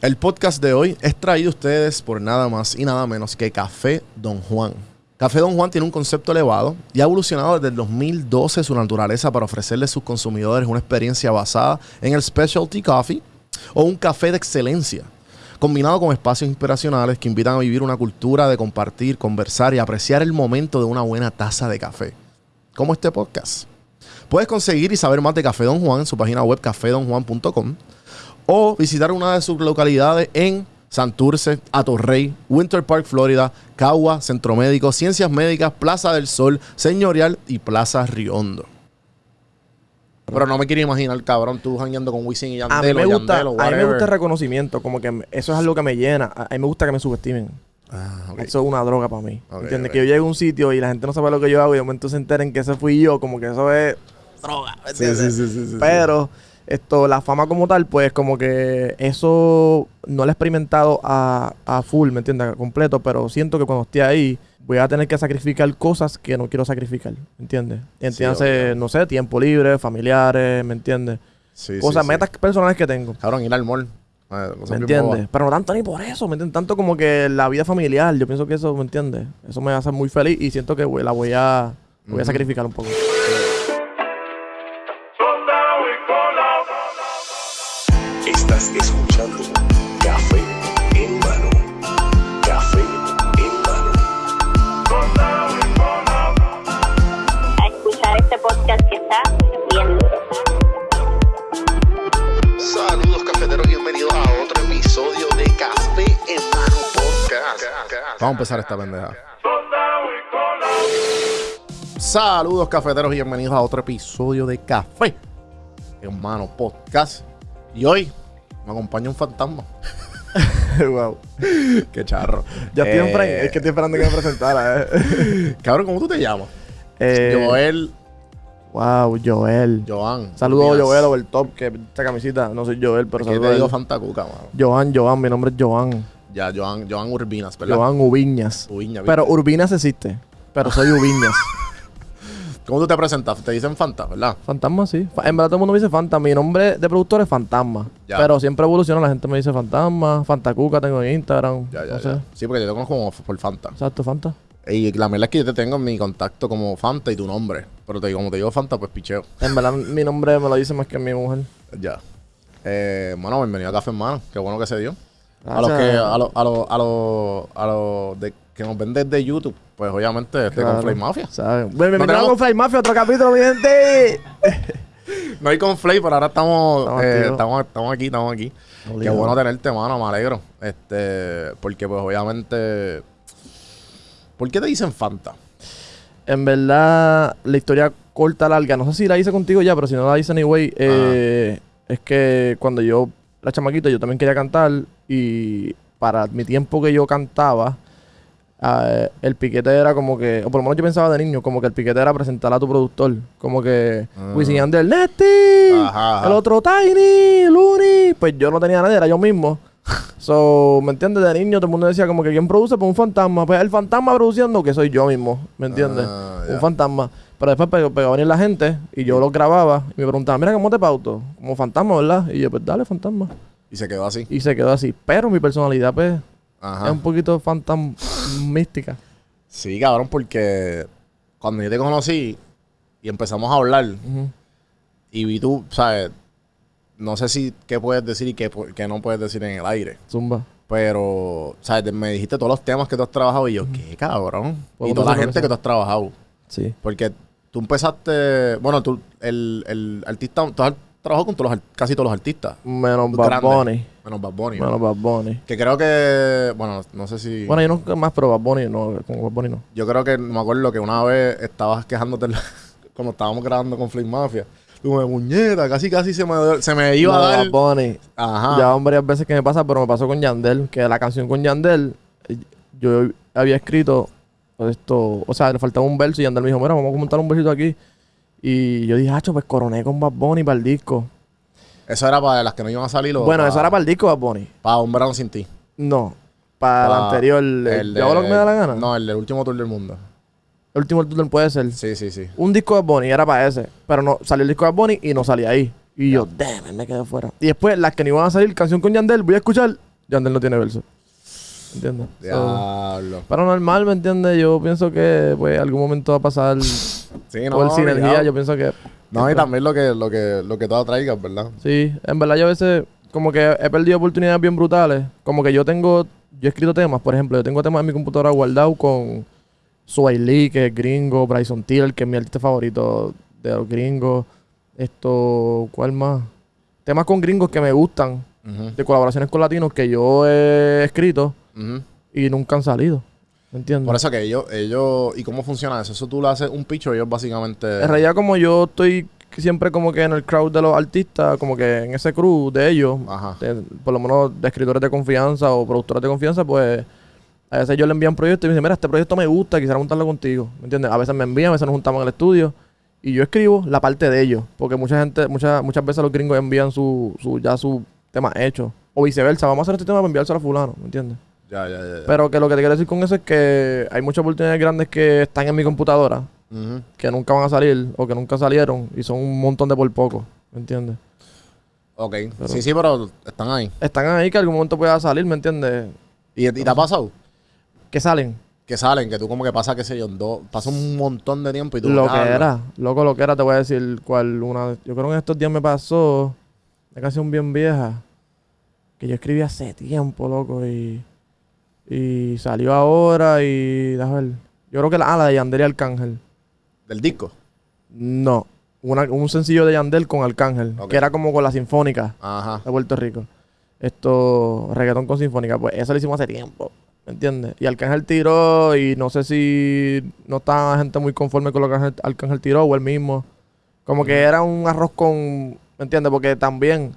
El podcast de hoy es traído a ustedes por nada más y nada menos que Café Don Juan. Café Don Juan tiene un concepto elevado y ha evolucionado desde el 2012 su naturaleza para ofrecerle a sus consumidores una experiencia basada en el specialty coffee o un café de excelencia, combinado con espacios inspiracionales que invitan a vivir una cultura de compartir, conversar y apreciar el momento de una buena taza de café, como este podcast. Puedes conseguir y saber más de Café Don Juan en su página web cafedonjuan.com o visitar una de sus localidades en Santurce, Atorrey, Winter Park, Florida, Cagua, Centro Médico, Ciencias Médicas, Plaza del Sol, Señorial y Plaza Riondo. Pero no me quiero imaginar, cabrón, tú jangueando con Wisin y A Yandel mí, me gusta, Yandel o a mí me gusta el reconocimiento, como que eso es algo que me llena. A a mí me gusta que me subestimen. Ah, ok. Eso es una droga para mí. Ok, ¿Entiendes? ok. Que yo llegue a un sitio y la gente no sabe lo que yo hago y de momento se enteren que ese fui yo, como que eso es droga. ¿me Sí, sí, sí, sí, sí. Esto, la fama como tal, pues como que eso no lo he experimentado a, a full, ¿me entiendes? Completo, pero siento que cuando esté ahí voy a tener que sacrificar cosas que no quiero sacrificar, ¿me entiendes? Entiéndase, no sé, tiempo libre, familiares, ¿me entiendes? Sí, Cosas, sí. metas personales que tengo. Cabrón, ir al mall. Cosas ¿Me entiendes? Pero no tanto ni por eso, ¿me entiendes? Tanto como que la vida familiar, yo pienso que eso, ¿me entiendes? Eso me hace muy feliz y siento que la voy a, voy a sacrificar un poco. Estás escuchando Café en mano. Café en mano. a escuchar este podcast que está bien duro. Saludos cafeteros, bienvenidos a otro episodio de Café en mano podcast. Vamos a empezar esta pendeja. Saludos cafeteros y bienvenidos a otro episodio de Café Hermano Podcast. Y hoy me acompaña un fantasma. wow. Qué charro. Ya estoy en Eh, frame, es que estoy esperando que me presentara. Eh. Cabrón, ¿cómo tú te llamas? Eh, Joel, Wow, Joel. Joan. Saludos Díaz. Joel over top, que esta camisita, no soy Joel, pero saludos te a digo. Fantacuca, mano. Joan, Joan, mi nombre es Joan. Ya, Joan, Joan Urbinas, ¿verdad? Joan Ubiñas. Ubiña, Pero. Urbinas existe, pero soy Ubiñas. ¿Cómo tú te presentas? Te dicen Fanta, ¿verdad? Fantasma, sí. En verdad todo el mundo me dice Fantasma. Mi nombre de productor es Fantasma. Ya. Pero siempre evoluciona. La gente me dice Fantasma, Fantacuca tengo en Instagram. Ya, ya, no sé. Sí, porque yo te conozco como por Fanta. Exacto, Fanta. Y la verdad es que yo te tengo en mi contacto como Fanta y tu nombre. Pero te digo, como te digo Fanta, pues picheo. En verdad mi nombre me lo dice más que mi mujer. Ya. Eh, bueno, bienvenido a Café Hermano. Qué bueno que se dio. A los que, a los, a los, a los, a los de, que nos ven desde YouTube, pues obviamente con Claro. Flame Mafia. ¿Sabes? Bienvenido tenemos- con Fly Mafia, otro capítulo, mi gente. No hay con Flay, pero ahora estamos, Estamos eh, estamos, estamos aquí, estamos aquí. Qué bueno tenerte, mano, me alegro. Este, porque pues obviamente. ¿Por qué te dicen Fanta? En verdad, la historia corta, larga, no sé si la hice contigo ya, pero si no la hice anyway, eh, es que cuando yo, la chamaquita, yo también quería cantar y para mi tiempo que yo cantaba, eh, el piquete era como que, o por lo menos yo pensaba de niño, como que el piquete era presentar a tu productor, como que Ah. Wisin y Yandel, Nesty, Ajá, ajá. el otro Tiny, Looney, pues yo no tenía nadie, era yo mismo. So, ¿me entiendes? De niño todo el mundo decía como que ¿quién produce? Pues un fantasma. Pues el fantasma produciendo que soy yo mismo, ¿me entiendes? Ah, un fantasma. Pero después pegó, pegó a venir la gente y yo lo grababa y me preguntaban, mira, ¿cómo te pauto? Como fantasma, ¿verdad? Y yo, pues dale, fantasma. Y se quedó así. Y se quedó así. Pero mi personalidad, pues, es un poquito fantasmística. Sí, cabrón, porque cuando yo te conocí y empezamos a hablar y vi tú, ¿sabes? No sé si qué puedes decir y qué, qué no puedes decir en el aire. Zumba. Pero, ¿sabes? Me dijiste todos los temas que tú has trabajado y yo, ¿qué cabrón? Y toda la gente que que tú has trabajado. Sí. Porque tú empezaste, bueno, tú, el, el artista, tú has trabajado con todos los, casi todos los artistas. Menos Bad. Bunny. Menos Bad Bunny. ¿no? Menos Bad Bunny. Que creo que, bueno, no sé si... Bueno, yo no más, pero Bad Bunny no. Con Bad Bunny no. Yo creo que me acuerdo que una vez estabas quejándote cuando estábamos grabando con Flame Mafia. Tú me muñeca, casi casi se me, se me iba No, a dar. Bad Bunny. Ajá. Ya varias veces que me pasa, pero me pasó con Yandel, que la canción con Yandel, yo había escrito esto, o sea, le faltaba un verso y Yandel me dijo, mira, vamos a montar un versito aquí. Y yo dije, hacho, pues coroné con Bad Bunny para el disco. Eso era para las que no iban a salir o Bueno, para, eso era para el disco Bad Bunny. para un verano sin ti. No, para el anterior, el, El ¿yo hago lo que me da la gana? No, el del último tour del mundo. El último tour puede ser. Sí, sí, sí. Un disco de Bunny era para ese, pero no salió el disco de Bunny y no salía ahí. Y yo, damn, me quedé fuera. Y después, las que no iban a salir, canción con Yandel, voy a escuchar Yandel no tiene verso. ¿Entiendes? So, Diablo. pero normal, ¿me entiendes? Yo pienso que, pues, algún momento va a pasar Sí, no, por sinergia. Yo pienso que... No, y también lo que, lo que, lo que tú atraigas, ¿verdad? Sí, en verdad yo a veces como que he perdido oportunidades bien brutales. Como que yo tengo, yo he escrito temas, por ejemplo, yo tengo temas en mi computadora guardados con Sway Lee, que es gringo, Bryson Tiller, que es mi artista favorito de los gringos. Esto, ¿cuál más? Temas con gringos que me gustan, de colaboraciones con latinos que yo he escrito y nunca han salido. ¿Me entiendes? Por eso que ellos, ellos, ¿y cómo funciona eso? Eso tú le haces un pitch ellos básicamente... En realidad como yo estoy siempre como que en el crowd de los artistas, como que en ese crew de ellos, Ajá. de- por lo menos de escritores de confianza o productores de confianza, pues a veces yo le envían proyectos y me dicen, mira, este proyecto me gusta, quisiera montarlo contigo. ¿Me entiendes? A veces me envían, a veces nos juntamos en el estudio y yo escribo la parte de ellos. Porque mucha gente, muchas muchas veces los gringos envían su, su ya su tema hecho. O viceversa, vamos a hacer este tema para enviárselo a fulano, ¿me entiendes? Ya, ya, ya. ya. Pero que lo que te quiero decir con eso es que hay muchas oportunidades grandes que están en mi computadora, que nunca van a salir o que nunca salieron y son un montón de por poco, ¿me entiendes? Ok. Sí, sí, pero están ahí. Están ahí que algún momento pueda salir, ¿me entiendes? ¿Y, y te ha pasado? Que salen. Que salen, que tú como que pasa, qué sé yo, dos, pasa un montón de tiempo y tú... Lo que hablas. era, loco, lo que era, te voy a decir cuál una. Yo creo que en estos días me pasó, una canción bien vieja, que yo escribí hace tiempo, loco, y. Y salió ahora y. Déjame ver. Yo creo que la, ah, la de Yandel y Arcángel. Del disco. No, una- un sencillo de Yandel con Arcángel, que era como con la Sinfónica Ajá. de Puerto Rico. Esto, reggaetón con Sinfónica, pues eso lo hicimos hace tiempo. ¿Me entiendes? Y Arcángel tiró y no sé si no estaba gente muy conforme con lo que Arcángel, Arcángel tiró o él mismo. Como que era un arroz con... ¿Me entiendes? Porque también...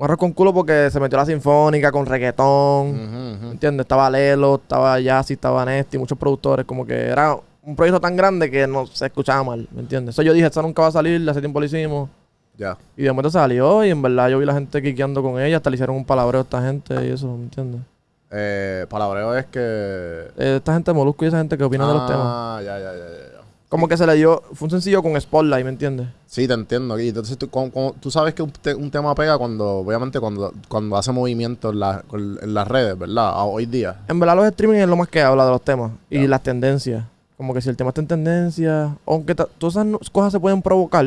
Un arroz con culo porque se metió la sinfónica con reggaetón. Ujú, ¿Me ujú. entiendes? Estaba Lelo, estaba Yassi, estaba Nesty, muchos productores. Como que era un proyecto tan grande que no se escuchaba mal. ¿Me entiendes? Eso yo dije, eso nunca va a salir, hace tiempo lo hicimos. Ya. Y de momento salió y en verdad yo vi la gente quiqueando con ella. Hasta le hicieron un palabreo a esta gente y eso, ¿me entiendes? Eh, palabreo es que... Eh, esta gente Molusco y esa gente que opina de los temas. Ah, ya, ya, ya. Como que se le dio... Fue un sencillo con Spotlight, ¿me entiendes? Sí, te entiendo. Y entonces tú, como- como- tú sabes que un, te- un tema pega cuando, obviamente, cuando, cuando hace movimiento en, la- en las redes, ¿verdad? Hoy día. En verdad los streaming es lo más que habla de los temas. Y las tendencias. Como que si el tema está en tendencia... Aunque todas esas cosas se pueden provocar.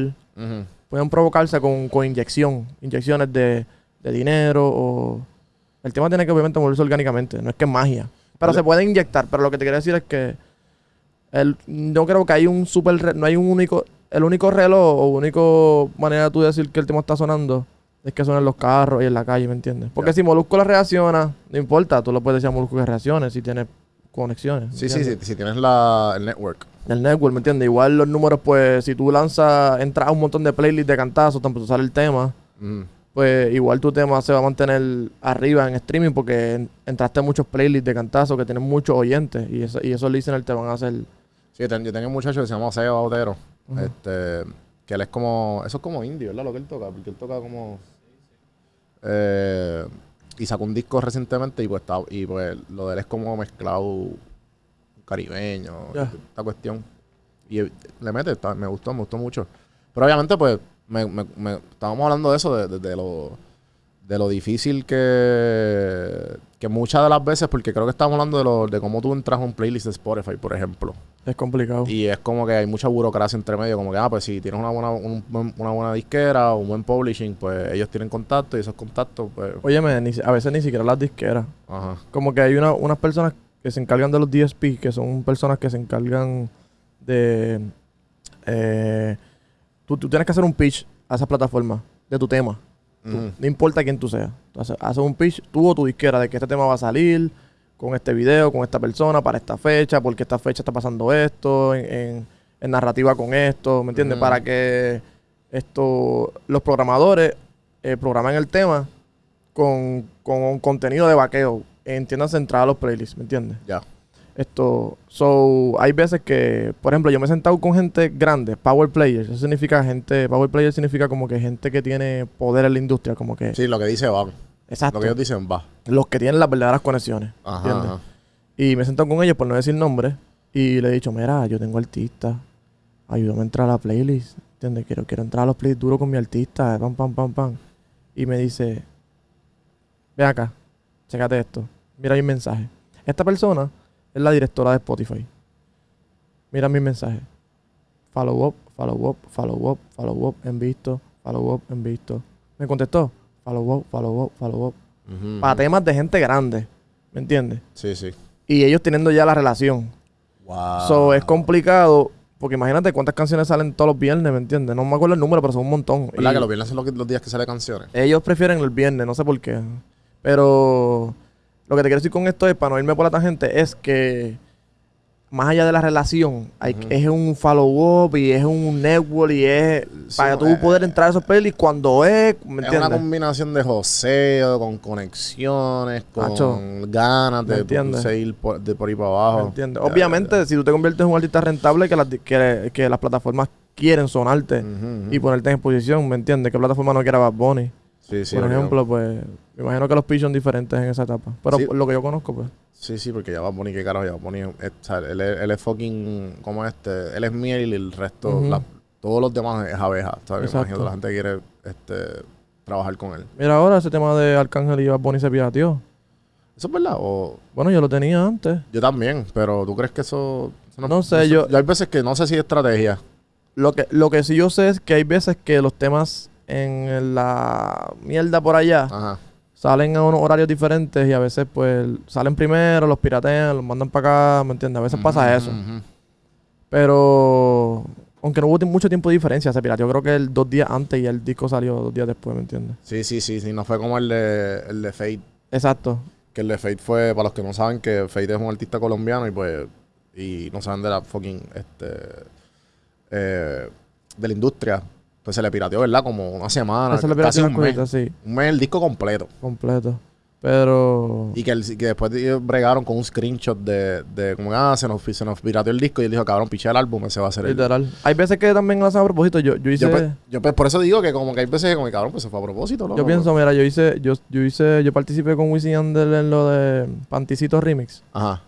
Pueden provocarse con, con inyección. Inyecciones de, de dinero o... El tema tiene que obviamente moverse orgánicamente. No es que es magia. Pero Vale. se puede inyectar. Pero lo que te quiero decir es que... El, no creo que hay un super... no hay un único... El único reloj o único manera de tú decir que el tema está sonando es que suena en los carros y en la calle, ¿me entiendes? Porque si Molusco la reacciona, no importa, tú lo puedes decir a Molusco que reaccione si tiene conexiones. ¿me Sí, sí, sí. Si tienes la, el network. El network, ¿me entiendes? Igual los números, pues, si tú lanzas, entras a un montón de playlists de cantazos, tanto sale el tema, Ujú. pues igual tu tema se va a mantener arriba en streaming porque en- entraste a muchos playlists de cantazos que tienen muchos oyentes y, eso, y esos listeners te van a hacer... Sí, yo tenía un muchacho que se llama Seba Otero. Ujú. Este... Que él es como... Eso es como indie, ¿verdad? Lo que él toca. Porque él toca como... Eh, y sacó un disco recientemente y pues, está, y pues lo de él es como mezclado caribeño, esta cuestión. Y eh, le mete, está- me gustó, me gustó mucho. Pero obviamente pues me, me- me- estábamos hablando de eso, de, de- de lo, de lo difícil que, que muchas de las veces, porque creo que estábamos hablando de, lo, de cómo tú entras a un playlist de Spotify, por ejemplo. Es complicado. Y es como que hay mucha burocracia entre medio, como que, ah, pues si tienes una buena, un buen- una buena disquera o un buen publishing, pues ellos tienen contacto y esos contactos, pues, Óyeme, ni a veces ni siquiera las disqueras. ajá. Como que hay una- unas personas que se encargan de los DSP, que son personas que se encargan de... eh, tú, tú tienes que hacer un pitch a esa plataforma de tu tema. Tú- no importa quién tú seas. Tú haces, un pitch, tú o tu disquera, de que este tema va a salir con este video, con esta persona, para esta fecha, porque esta fecha está pasando esto, en, en- en narrativa con esto, ¿me entiendes? Para que esto, los programadores eh, programen el tema con, con un contenido de vaqueo. Entiéndase entrar a los playlists, ¿me entiendes? Ya. Esto, so, hay veces que, por ejemplo, yo me he sentado con gente grande, power players. Eso significa gente, power player significa como que gente que tiene poder en la industria, como que, Sí, lo que dice va. exacto, Lo que ellos dicen va. los que tienen las verdaderas conexiones. Ajá. ajá. Y me he sentado con ellos, por no decir nombres, y le he dicho, mira, yo tengo artista, ayúdame a entrar a la playlist, ¿entiendes? Quiero, quiero entrar a los playlists duros con mi artista, pam, pam, pam, pam. Y me dice, ve acá, Chécate esto. Mira mi mensaje. Esta persona es la directora de Spotify. Mira mi mensaje. Follow up, follow up, follow up, follow up, en visto, follow up, en visto. Me contestó. Follow up, follow up, follow up. Para temas de gente grande. ¿Me entiendes? Sí, sí. Y ellos teniendo ya la relación. Wow. So, es complicado. Porque imagínate cuántas canciones salen todos los viernes, ¿me entiendes? No me acuerdo el número, pero son un montón. ¿Verdad Y que los viernes son los, los días que sale canciones? Ellos prefieren el viernes, no sé por qué. Pero lo que te quiero decir con esto es, para no irme por la tangente, es que más allá de la relación, hay, Ujú. es un follow-up y es un network y es Sí, para tú eh, poder entrar a esos pelis cuando es, ¿me Es una combinación de joseo, con conexiones, con ganas ¿me de seguir por, de por ahí para ¿Me abajo. entiendes? Ya, Obviamente, ya, si tú te conviertes en un artista rentable, que las, que, que las plataformas quieren sonarte ya. Ujú, ujú. y ponerte en exposición, ¿me entiendes? ¿Qué plataforma no quiere Bad Bunny? Sí, sí, por ejemplo, pues, me imagino que los pitch son diferentes en esa etapa. Pero Sí. lo que yo conozco, pues. Sí, sí, porque ya va a poner que carajo, ya va a poner. él, es, él es fucking. como este? Él es miel y el resto. La- todos los demás es abeja. ¿sabes? Exacto. Imagino que la gente quiere este, trabajar con él. Mira ahora ese tema de Arcángel y Bad Bunny se pirateó. ¿Eso es verdad? O, Bueno, yo lo tenía antes. yo también, pero ¿tú crees que eso.? eso No sé, yo- Hay veces que no sé si es estrategia. Lo que, lo que sí yo sé es que hay veces que los temas en la mierda por allá Ajá. Salen a unos horarios diferentes y a veces pues salen primero, los piratean, los mandan para acá, ¿me entiendes? A veces pasa eso. Pero aunque no hubo mucho tiempo de diferencia, se pirateó creo que el dos días antes y el disco salió dos días después, ¿me entiendes? Sí, sí, sí, sí. No fue como el de, el de Fate. Exacto. Que el de Fate fue, para los que no saben, que Fate es un artista colombiano y pues. Y no saben de la fucking. Este. eh, de la industria. Pues se le pirateó, ¿verdad? Como una semana. Eso le casi un mes. sí, Un mes el disco completo. completo. Pero... Y que, el- que después bregaron con un screenshot de, de como ah, se nos, se nos pirateó el disco y él dijo, cabrón, piché el álbum, ese va a ser el. Literal. Hay veces que también lo hacen a propósito. Yo, yo hice... Yo, pues, yo, pues, por eso digo que como que hay veces que como cabrón, pues se fue a propósito, ¿no? Yo pienso, mira, yo hice, yo, yo hice, yo participé con Wisin y Yandel en lo de Panticito Remix. Ajá.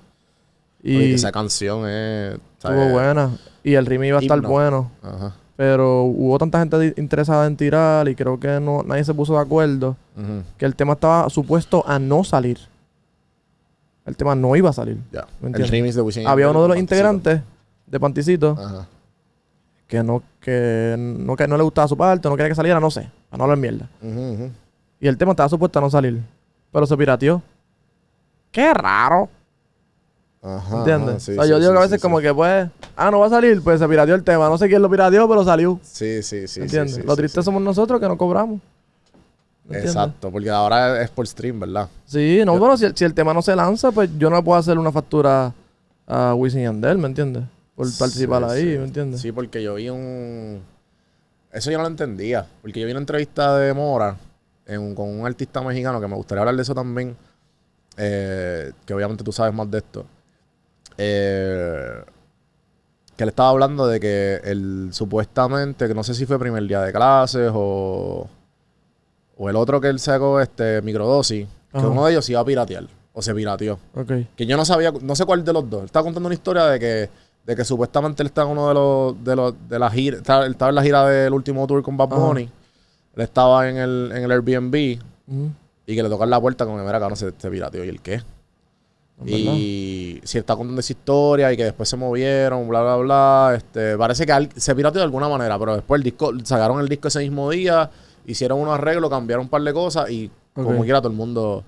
Y Oye, esa canción es. estuvo buena. Y el remix iba a estar Himno. bueno. Ajá. Pero hubo tanta gente interesada en tirar y creo que no, nadie se puso de acuerdo que el tema estaba supuesto a no salir. El tema no iba a salir. ¿Me El de Había uno de los integrantes de Panticito que no, que no, que no le gustaba su parte, no quería que saliera, no sé, para no hablar mierda. Y el tema estaba supuesto a no salir. Pero se pirateó. Qué raro. Ajá. ¿Entiendes? ajá, sí, o sea, sí, yo digo sí, que a veces como que pues, ah, no va a salir, pues se pirateó el tema. No sé quién lo pirateó, pero salió. Sí, sí, sí. ¿Entiendes? lo triste somos nosotros que no cobramos. ¿Entiendes? Exacto, porque ahora es por stream, ¿verdad? Sí, no, Yo- bueno, si el, si el tema no se lanza, pues yo no puedo hacer una factura a Wisin y Yandel, ¿me entiendes? Por participar ahí. ¿me entiendes? Sí, porque yo vi un... Eso yo no lo entendía. Porque yo vi una entrevista de Mora en con un artista mexicano que me gustaría hablar de eso también. eh, que obviamente tú sabes más de esto. Eh, que él estaba hablando de que él supuestamente, que no sé si fue primer día de clases o, o el otro que él sacó, este, microdosis, que uno de ellos se iba a piratear o se pirateó. Ok. Que yo no sabía, no sé cuál de los dos. Él estaba contando una historia de que, de que supuestamente él estaba en uno de los, de los, de la gira, estaba, él estaba en la gira del último tour con Bad Ajá. Bunny. Él estaba en el, en el Airbnb y que le tocan la puerta como que mira, cabrón, se, se pirateó. ¿Y el qué? Y si está contando esa historia y que después se movieron, bla, bla, bla. Este, parece que se pirateó de alguna manera, pero después el disco, sacaron el disco ese mismo día, hicieron unos arreglos, cambiaron un par de cosas y como Ok. quiera todo el mundo.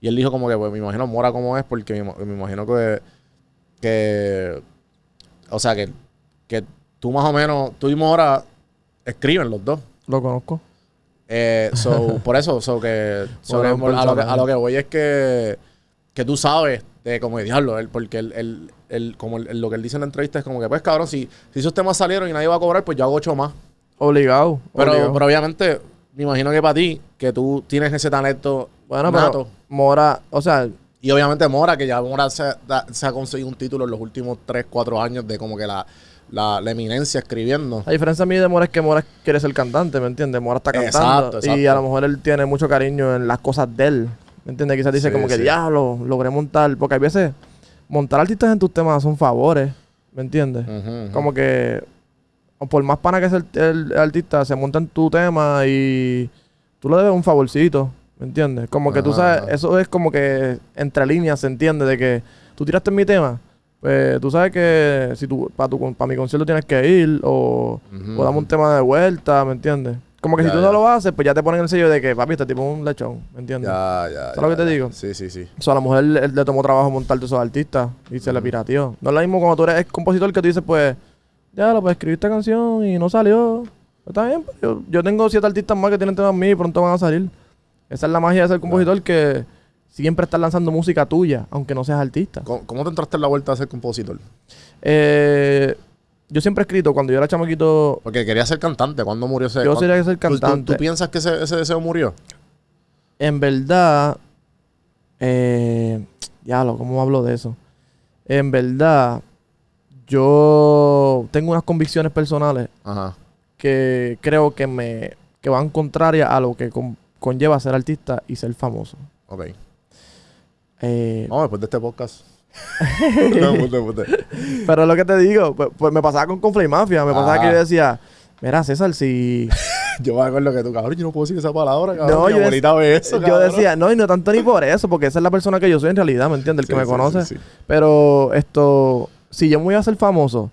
Y él dijo como que, pues me imagino Mora como es, porque me, ima- me imagino que, que. O sea, que, que tú más o menos, tú y Mora escriben los dos. Lo conozco. Eh, so, por eso, so que, so que a, lo que, a lo que voy es que, que tú sabes de como de diablo, él, porque él, él- él- como él- lo que él dice en la entrevista es como que, pues cabrón, si, si esos temas salieron y nadie va a cobrar, pues yo hago ocho más. Obligado. Pero, obligado. pero obviamente, me imagino que para ti, que tú tienes ese talento bueno, nato, pero Mora, o sea, y obviamente Mora, que ya Mora se, da- se ha conseguido un título en los últimos 3, 4 años de como que la, la, la eminencia escribiendo. La diferencia mía de Mora es que Mora quiere ser cantante, ¿me entiendes? Mora está cantando. Exacto, exacto. Y a lo mejor él tiene mucho cariño en las cosas de él. ¿Me entiendes? Quizás dice Sí, como que, sí. diablo, logré montar. Porque hay veces, montar artistas en tus temas son favores. ¿Me entiendes? Como que, por más pana que sea el, el- el artista, se monta en tu tema y tú le debes un favorcito. ¿Me entiendes? Como que tú sabes, eso es como que entre líneas se entiende de que tú tiraste en mi tema, pues tú sabes que si tú para tu para mi concierto tienes que ir o, o dame un tema de vuelta, ¿me entiendes? Como que Ya, si tú ya. no lo haces, pues ya te ponen el sello de que papi, este tipo es un lechón, ¿me entiendes? Ya, ya. ¿Sabes lo que te digo? Sí, sí, sí. O sea, a la mujer le, le tomó trabajo montarte esos artistas y se le pirateó. No es lo mismo cuando tú eres compositor que tú dices, pues, ya lo pues escribí esta canción y no salió. Pues, está bien, pues, yo, yo tengo siete artistas más que tienen temas míos y pronto van a salir. Esa es la magia de ser compositor que siempre estás lanzando música tuya, aunque no seas artista. ¿Cómo, cómo te entraste en la vuelta a ser compositor? Eh, yo siempre he escrito, cuando yo era chamaquito, Porque quería ser cantante. ¿Cuándo murió ese yo cuándo- sería que ser ¿Tú- tú- cantante. ¿Tú, piensas que ese, ese deseo murió? En verdad, eh, diablo, ¿cómo hablo de eso? En verdad, yo tengo unas convicciones personales Ajá. que creo que me que van contrarias a lo que con- conlleva ser artista y ser famoso. Ok. Eh, Vamos después de este podcast. No, puta, puta. Pero lo que te digo, pues, pues me pasaba con Conflay Mafia, me pasaba que yo decía, mira César, si Yo me acuerdo que tú, cabrón, yo no puedo decir esa palabra, cabrón. No, Mi yo abuelita ve eso, yo cabrón. decía, no, y no tanto ni por eso, porque esa es la persona que yo soy en realidad, ¿me entiendes? El que me sí, conoce. sí. Pero esto, si yo me voy a hacer famoso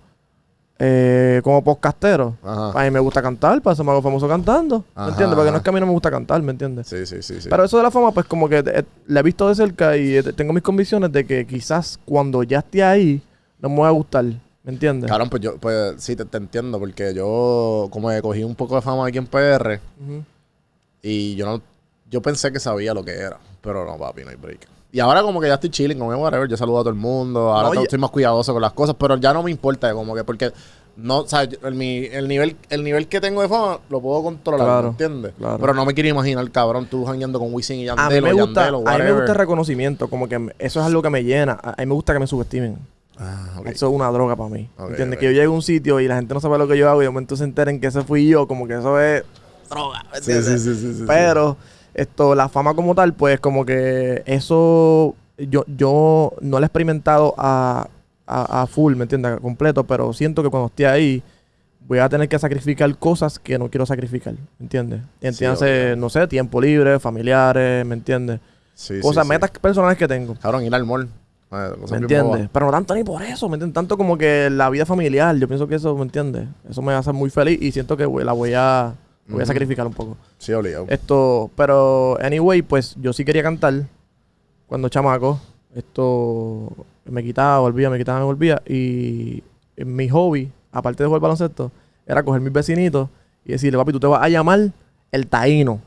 eh, como podcastero, Ajá. a mí me gusta cantar, para eso me hago famoso cantando. ¿Me Ajá, entiendes? Porque no es que a mí no me gusta cantar, ¿me entiendes? Sí, sí, sí, sí. Pero eso de la fama, pues como que eh, la he visto de cerca y eh, tengo mis convicciones de que quizás cuando ya esté ahí, no me va a gustar. ¿Me entiendes? Cabrón, pues yo, pues sí, te, te entiendo, porque yo como que cogí un poco de fama aquí en PR y yo no, yo pensé que sabía lo que era, pero no, papi, no hay break. Y ahora como que ya estoy chilling con whatever, yo saludo a todo el mundo, ahora No, estoy más cuidadoso con las cosas, pero ya no me importa, como que porque no, o sea, el, mi- el nivel, el nivel que tengo de fama lo puedo controlar, Claro, ¿me entiendes? claro. Pero no me quiero imaginar, cabrón, tú jangueando con Wisin y Yandel A mí me gusta, Yandel o a mí me gusta el reconocimiento, como que eso es algo que me llena. A, mí me gusta que me subestimen. Ah, ok. Eso es una droga para mí. Ok, ¿Entiendes? ok. Que yo llegue a un sitio y la gente no sabe lo que yo hago y de momento se enteren que ese fui yo, como que eso es droga. ¿me entiendes? sí, sí, sí, sí, sí. Pero esto, la fama como tal, pues como que eso yo, yo no lo he experimentado a, a, a full, ¿me entiendes? A completo, pero siento que cuando esté ahí voy a tener que sacrificar cosas que no quiero sacrificar, ¿me entiendes? Entiéndase, no sé, tiempo libre, familiares, ¿me entiendes? Sí, cosas, sí, metas personales que tengo. Cabrón, ir al mall. Cosas ¿Me entiendes? Pero no tanto ni por eso, ¿me entiendes? Tanto como que la vida familiar, yo pienso que eso, ¿me entiendes? Eso me hace muy feliz y siento que la voy a, voy a sacrificar un poco. Sí, obligado. Esto, pero, anyway, pues yo sí quería cantar cuando chamaco. Esto me quitaba, volvía, me quitaba, me volvía. Y mi hobby, aparte de jugar baloncesto, era coger mis vecinitos y decirle, papi, tú te vas a llamar el taíno.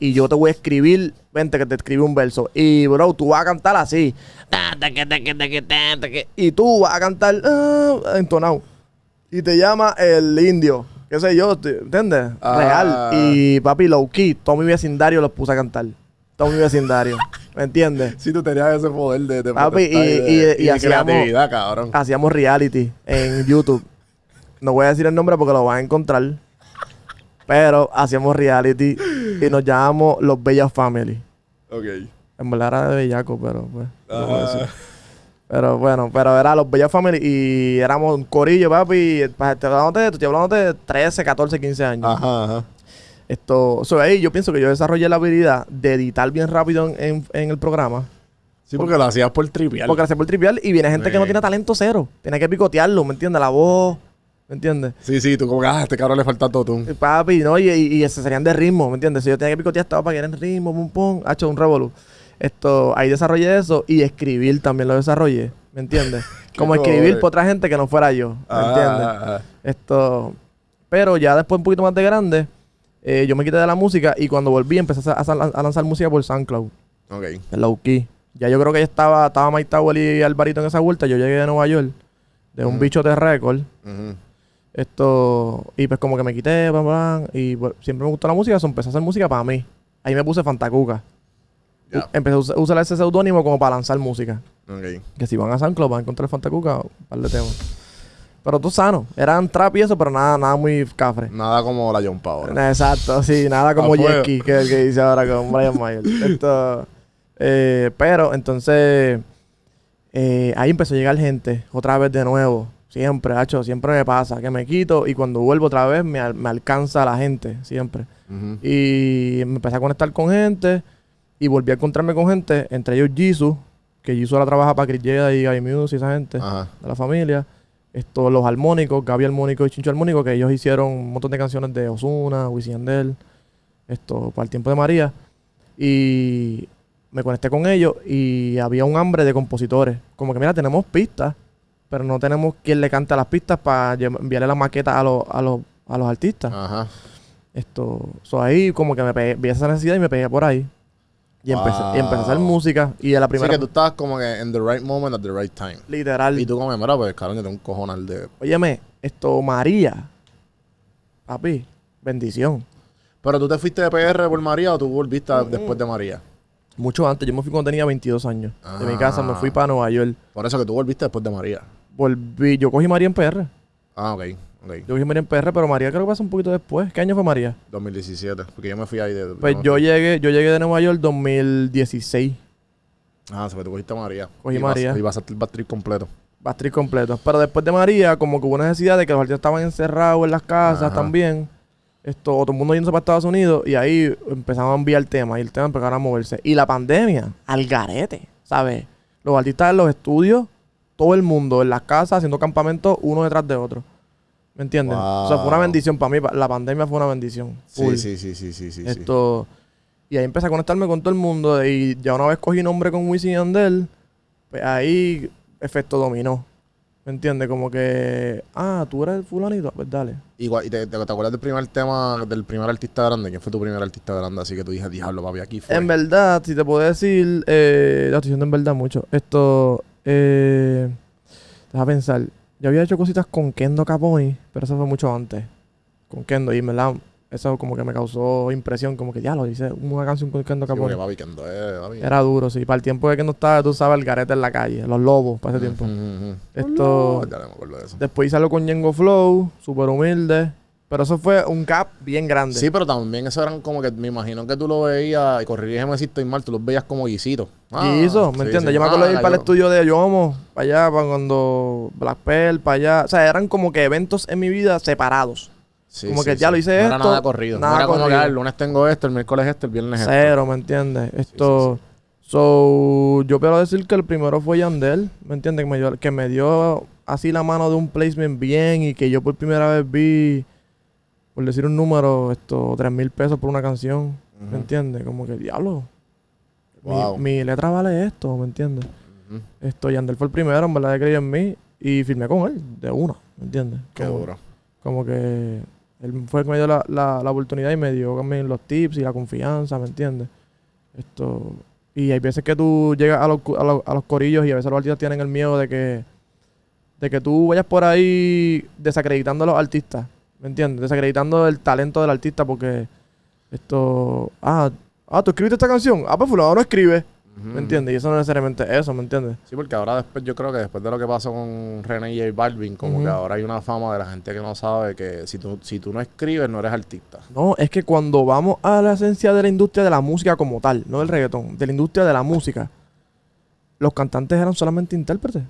Y yo te voy a escribir, vente que te escribí un verso. Y bro, tú vas a cantar así. Y tú vas a cantar ah, entonado. Y te llama el indio. Qué sé yo, ¿entiendes? Ah. Real. Y papi, low key, todo mi vecindario los puse a cantar. Todo mi vecindario. ¿Me entiendes? Sí, tú tenías ese poder de, de Papi, y- de, y- y de hacíamos- creatividad, cabrón. Hacíamos reality en YouTube. No voy a decir el nombre porque lo van a encontrar. Pero hacíamos reality y nos llamamos Los Bellas Family. Ok. En verdad era de bellaco, pero pues. no. Pero bueno, pero era los Bellas Family y éramos un corillo, papi. pa- Estoy hablando de, estoy hablando de 13, 14, 15 años. Ajá, ajá. Esto, so, ahí yo pienso que yo desarrollé la habilidad de editar bien rápido en, en- en el programa. Sí, porque lo hacías por trivial. Porque la hacía por trivial y viene gente que no tiene talento cero. Tiene que picotearlo, ¿me entiendes? La voz, ¿me entiendes? Sí, sí, tú como que, ah, a este cabrón le falta todo tú. Y Papi, ¿no? Y, y, y ese serían de ritmo, ¿me entiendes? Si yo tenía que picotear, estaba para que era en ritmo, pum, pum, ha hecho un revolú. Esto, ahí desarrollé eso y escribir también lo desarrollé, ¿me entiendes? Como escribir para otra gente que no fuera yo, ¿me Ah, entiendes? ah, ah. Esto, pero ya después un poquito más de grande, eh, yo me quité de la música y cuando volví empecé a, a- a lanzar música por SoundCloud, Ok. en low key. Ya yo creo que ya estaba, estaba Mike Tower y Alvarito en esa vuelta. Yo llegué de Nueva York, de un bicho de récord. Esto, y pues como que me quité, bla, bla, y bueno, siempre me gustó la música, eso empecé a hacer música para mí. Ahí me puse Fantacuca. Empecé a us- a usar ese seudónimo como para lanzar música. Ok. Que si van a SoundCloud van a encontrar Fantacuca, un par de temas. Pero tú sano. Eran trap y eso, pero nada, nada muy cafre. Nada como la John ahora. Exacto, sí, nada como. Jackie, que es el que dice ahora con Brian Mayer. Esto, eh, pero entonces, eh, ahí empezó a llegar gente, otra vez de nuevo. Siempre, hacho, siempre me pasa que me quito y cuando vuelvo otra vez me, al- me alcanza la gente, siempre. Y me empecé a conectar con gente y volví a encontrarme con gente, entre ellos Jesus, que Jesus ahora trabaja para Chris Jeda y Gaby Muse y esa gente Ajá. de la familia. Esto, los armónicos, Gaby Armónico y Chincho Armónico, que ellos hicieron un montón de canciones de Osuna, Wisin Yandel, esto, para el tiempo de María. Y me conecté con ellos y había un hambre de compositores. Como que, mira, tenemos pistas, pero no tenemos quien le cante las pistas para enviarle la maqueta a los, a los, a los artistas. Ajá. Esto, so ahí como que me pegué, vi esa necesidad y me pegué por ahí. Y, empecé, y empecé a hacer Wow. música. Y de la Así primera, que tú estabas como que en the right moment at the right time. literal, Y tú como, mira, pues cabrón, yo tengo un cojonal de... óyeme, esto, María, papi, bendición. Pero tú te fuiste de PR por María o tú volviste después de María. Mucho antes, yo me fui cuando tenía 22 años. De mi casa me fui Ah. para Nueva York. Por eso que tú volviste después de María. Volví, yo cogí María en PR. Ah, ok. Yo cogí María en PR, pero María creo que pasó un poquito después. ¿Qué año fue María? 2017. Porque yo me fui ahí de... Pues no, yo llegué, yo llegué de Nueva York 2016. Ah, se fue, tú cogiste a María. Cogí y vas- María. Y vas a hacer el completo. Bastri completo. Pero después de María, como que hubo necesidad de que los artistas estaban encerrados en las casas Ajá. también. Esto, todo el mundo yéndose para Estados Unidos y ahí empezaron a enviar temas y el tema empezaron a moverse. Y la pandemia, al garete, ¿sabes? Los artistas en los estudios, todo el mundo en las casas haciendo campamentos uno detrás de otro. ¿Me entiendes? O sea, fue una bendición para mí. La pandemia fue una bendición. Sí, sí, sí, sí, sí, sí. sí. Esto, y ahí empecé a conectarme con todo el mundo. Y ya una vez cogí nombre con Wisin y Yandel, pues ahí efecto dominó. ¿Me entiendes? Como que, ah, tú eres el fulanito, pues dale. Igual, ¿y te, te, te acuerdas del primer tema, del primer artista grande? ¿Quién fue tu primer artista grande? Así que tú dijiste, diablo, papi, aquí fue. En verdad, si te puedo decir, eh, lo estoy diciendo en verdad mucho. Esto, eh, deja pensar. Yo había hecho cositas con Kendo Caponi, pero eso fue mucho antes. Con Kendo, y en verdad, eso como que me causó impresión, como que ya lo hice una canción con Kendo Caponi. Kendo papi. Era duro, sí. Para el tiempo de que no estaba, tú sabes, el garete en la calle, los lobos, para ese tiempo. Ujú, ujú. Esto. Ya no me acuerdo de eso. Después hice algo con Yengo Flow, súper humilde. Pero eso fue un gap bien grande. Sí, pero también eso eran como que me imagino que tú lo veías, y corrirígeme si estoy mal, tú los veías como guisitos. y eso, ¿me entiendes? Yo me acuerdo de ir para el estudio de Yomo, para allá, para cuando Black Pearl, para allá. O sea, eran como que eventos en mi vida separados. como que ya lo hice no esto, Era nada corrido. nada no era como que corrido. ah, el lunes tengo esto, el miércoles esto, el viernes esto. Cero, ¿me entiendes? Esto. So, yo quiero decir que el primero fue Yandel, ¿me entiendes? Que me, dio, que me dio así la mano de un placement bien y que yo por primera vez vi, por decir un número, esto, tres mil pesos por una canción. ¿me entiendes? Como que, diablo, mi- Wow. mi, letra vale esto, ¿me entiendes? Ujú. Esto, Yandel fue el primero, en verdad, que creyó en mí y firmé con él, de una, ¿me entiendes? Qué Como- duro. como que él fue el que me dio la, la, la oportunidad y me dio también los tips y la confianza, ¿me entiendes? Esto. Y hay veces que tú llegas a los, a los, a los corillos y a veces los artistas tienen el miedo de que, de que tú vayas por ahí desacreditando a los artistas, ¿me entiendes? Desacreditando el talento del artista porque esto. Ah, ah, tú escribiste esta canción. Ah, pues fulano no escribe. ¿me entiendes? Y eso no es necesariamente eso, ¿me entiendes? Sí, porque ahora después yo creo que después de lo que pasó con René y J Balvin, como que ahora hay una fama de la gente que no sabe que si tú, si tú no escribes, no eres artista. No, es que cuando vamos a la esencia de la industria de la música como tal, no del reggaetón, de la industria de la música, los cantantes eran solamente intérpretes.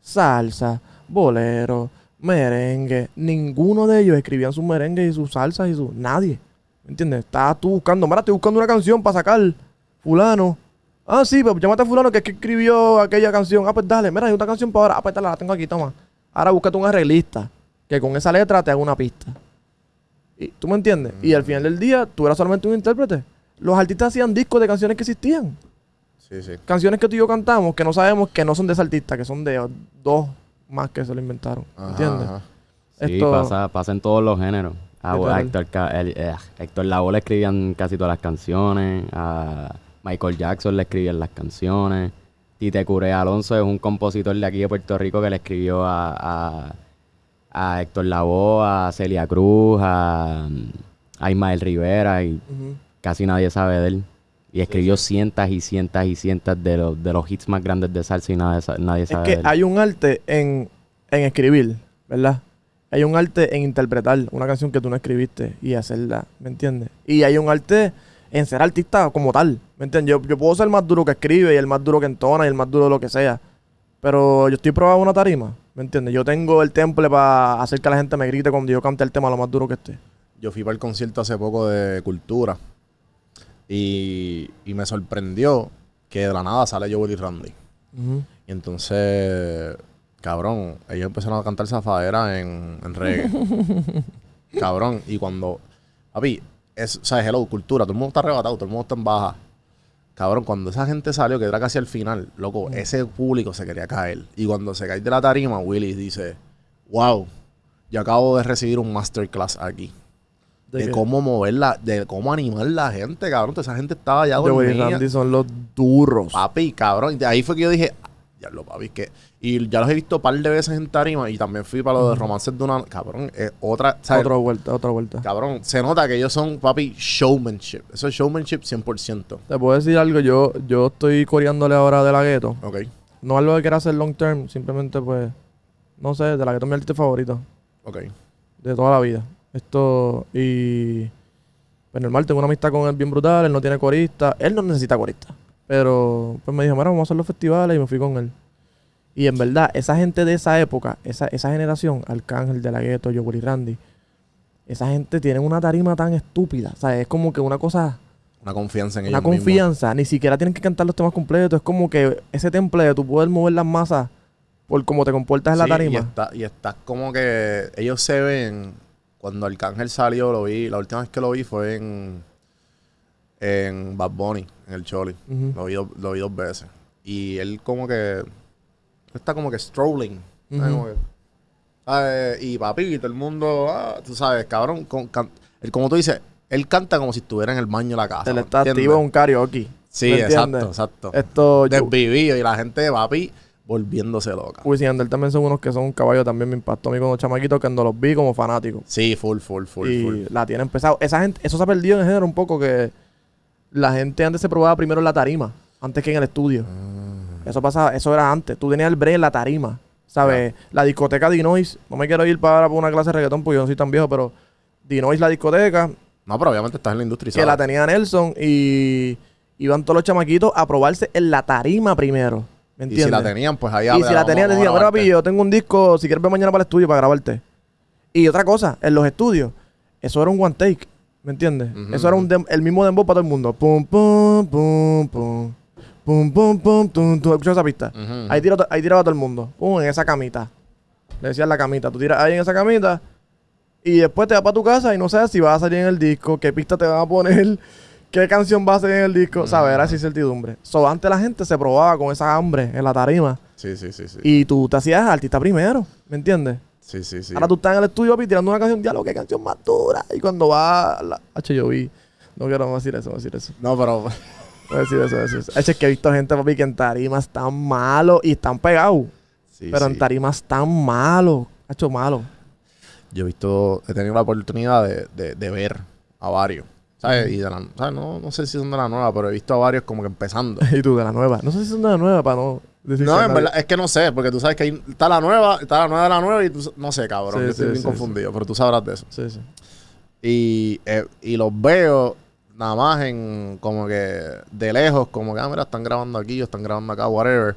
Salsa, bolero, merengue. Ninguno de ellos escribían sus merengues y sus salsas y sus... Nadie. ¿Me entiendes? Estabas tú buscando, mira, estoy buscando una canción para sacar fulano. Ah, sí, pues llámate a fulano que es que escribió aquella canción. Ah, pues dale, mira, hay otra canción para ahora. Ah, pues dale, la tengo aquí, toma. Ahora búscate un arreglista que con esa letra te haga una pista. Y, ¿Tú me entiendes? Y al final del día, tú eras solamente un intérprete. Los artistas hacían discos de canciones que existían. Sí, sí. Canciones que tú y yo cantamos que no sabemos que no son de ese artista, que son de dos más que se lo inventaron. Ajá, ¿Entiendes? ajá. Sí, Esto- pasa, pasa en todos los géneros. A, Literal. a Héctor, el- eh, Héctor Lavoe le escribían casi todas las canciones. A Michael Jackson le escribían las canciones. Tite Curé Alonso es un compositor de aquí de Puerto Rico que le escribió a, a, a Héctor Lavoe, a Celia Cruz, a, a Ismael Rivera y casi nadie sabe de él. Y escribió cientos y cientos y cientos de los, de los hits más grandes de salsa y nadie, sa- nadie Es sabe que de él. hay un arte en, en escribir, ¿verdad? Hay un arte en interpretar una canción que tú no escribiste y hacerla, ¿me entiendes? Y hay un arte en ser artista como tal, ¿me entiendes? Yo, yo puedo ser el más duro que escribe y el más duro que entona y el más duro de lo que sea, pero yo estoy probado en una tarima, ¿me entiendes? Yo tengo el temple para hacer que la gente me grite cuando yo cante el tema lo más duro que esté. yo fui para el concierto hace poco de Cultura y, y me sorprendió que de la nada sale Joel y Randy. Y entonces, cabrón, ellos empezaron a cantar zafadera en, en reggae. cabrón, y cuando, papi, es, o sea, hello, cultura, todo el mundo está arrebatado, todo el mundo está en baja. Cabrón, cuando esa gente salió, que era casi al final, loco, ese público se quería caer. Y cuando se cae de la tarima, Willy dice, wow, yo acabo de recibir un masterclass aquí. ¿De cómo moverla, de cómo animar la gente, cabrón. Esa gente estaba ya Joey y dormida. Randy son los duros. Papi, cabrón. Y de ahí fue que yo dije, ya lo papi, que. Y ya los he visto un par de veces en tarima y también fui para lo de romances de una. Cabrón, es otra. ¿sabes? Otra vuelta, otra vuelta. Cabrón, se nota que ellos son, papi, showmanship. Eso es showmanship 100%. Te puedo decir algo, yo, yo estoy coreándole ahora de la gueto. Ok. No algo que quiera hacer long term, simplemente pues, no sé, de la gueto es mi artista favorito Ok. de toda la vida. Esto, y pues normal, tengo una amistad con él bien brutal, él no tiene corista, él no necesita corista. Pero pues me dijo, mira, vamos a hacer los festivales y me fui con él. Y en verdad, esa gente de esa época, esa, esa generación, Arcángel, De La Ghetto, Joel y Randy, esa gente tiene una tarima tan estúpida. O sea, es como que una cosa, Una confianza en una ellos mismos. confianza. Ni siquiera tienen que cantar los temas completos. Es como que ese temple de tu poder mover las masas por cómo te comportas en la tarima. Y está, y está como que ellos se ven. Cuando Arcángel salió, lo vi. La última vez que lo vi fue en. En Bad Bunny, en el Choli. Lo, vi, lo vi dos veces. Y él, como que. Está como que strolling. Y papi, todo el mundo. ah, tú sabes, cabrón. con- can- él, como tú dices, él canta como si estuviera en el baño de la casa. Él ¿me está activo un karaoke. Sí, ¿me exacto, exacto. Esto, Desvivido. Y la gente, papi, volviéndose loca. Wisin y Yandel también son unos que son un caballo. También me impactó a mí cuando chamaquito cuando los vi como fanáticos. Sí, full, full, full, y full. la tienen pesado. Esa gente, eso se ha perdido en el género un poco que la gente antes se probaba primero en la tarima, antes que en el estudio. Ah. Eso pasaba, eso era antes. Tú tenías el break en la tarima. ¿Sabes? La discoteca Dinois. No me quiero ir para, para una clase de reggaetón porque yo no soy tan viejo, pero Dinois la discoteca, No, pero obviamente estás en la industria. que la tenía Nelson y iban todos los chamaquitos a probarse en la tarima primero. ¿Me Y si la tenían, pues ahí Y si la tenían, decía, mira, papi, yo tengo un disco, si quieres ver mañana para el estudio para grabarte. Y otra cosa, en los estudios, eso era un one take, ¿me entiendes? Eso era un dem- el mismo dembow para todo el mundo. Pum, pum, pum, pum. Pum, pum, pum, tum, tum. ¿Escuchas esa pista? Ahí, tira, ahí tiraba todo el mundo. Pum, en esa camita. Le decían la camita. Tú tiras ahí en esa camita y después te vas para tu casa y no sabes si vas a salir en el disco, qué pista te van a poner, qué canción va a salir en el disco. ¿Sabes? Era así incertidumbre. So, antes la gente se probaba con esa hambre en la tarima. Sí, sí, sí, sí. Y tú te hacías artista primero, ¿me entiendes? Sí, sí, sí. Ahora tú estás en el estudio papi, tirando una canción, diálogo, qué canción más dura. Y cuando va la H, yo vi. No quiero decir eso, no decir eso. No, pero... No decir eso, no decir eso. H, es que he visto gente, papi, que en tarimas están malos y están pegados. Sí, pero sí. en tarimas están malos. Hacho malo. Yo he visto... He tenido la oportunidad de, de, de ver a varios. ¿Sabes? Y de la... ¿sabes? No, no sé si son de la nueva, pero he visto a varios como que empezando. y tú de la nueva. No sé si son de la nueva para no decir No, en nadie- verdad, es que no sé, porque tú sabes que ahí está la nueva, está la nueva de la nueva y tú, no sé, cabrón, Sí, yo estoy bien sí, confundido, pero tú sabrás de eso. Sí, sí. Y, eh, y los veo nada más en como que de lejos, como que, ah, mira, están grabando aquí o están grabando acá, whatever.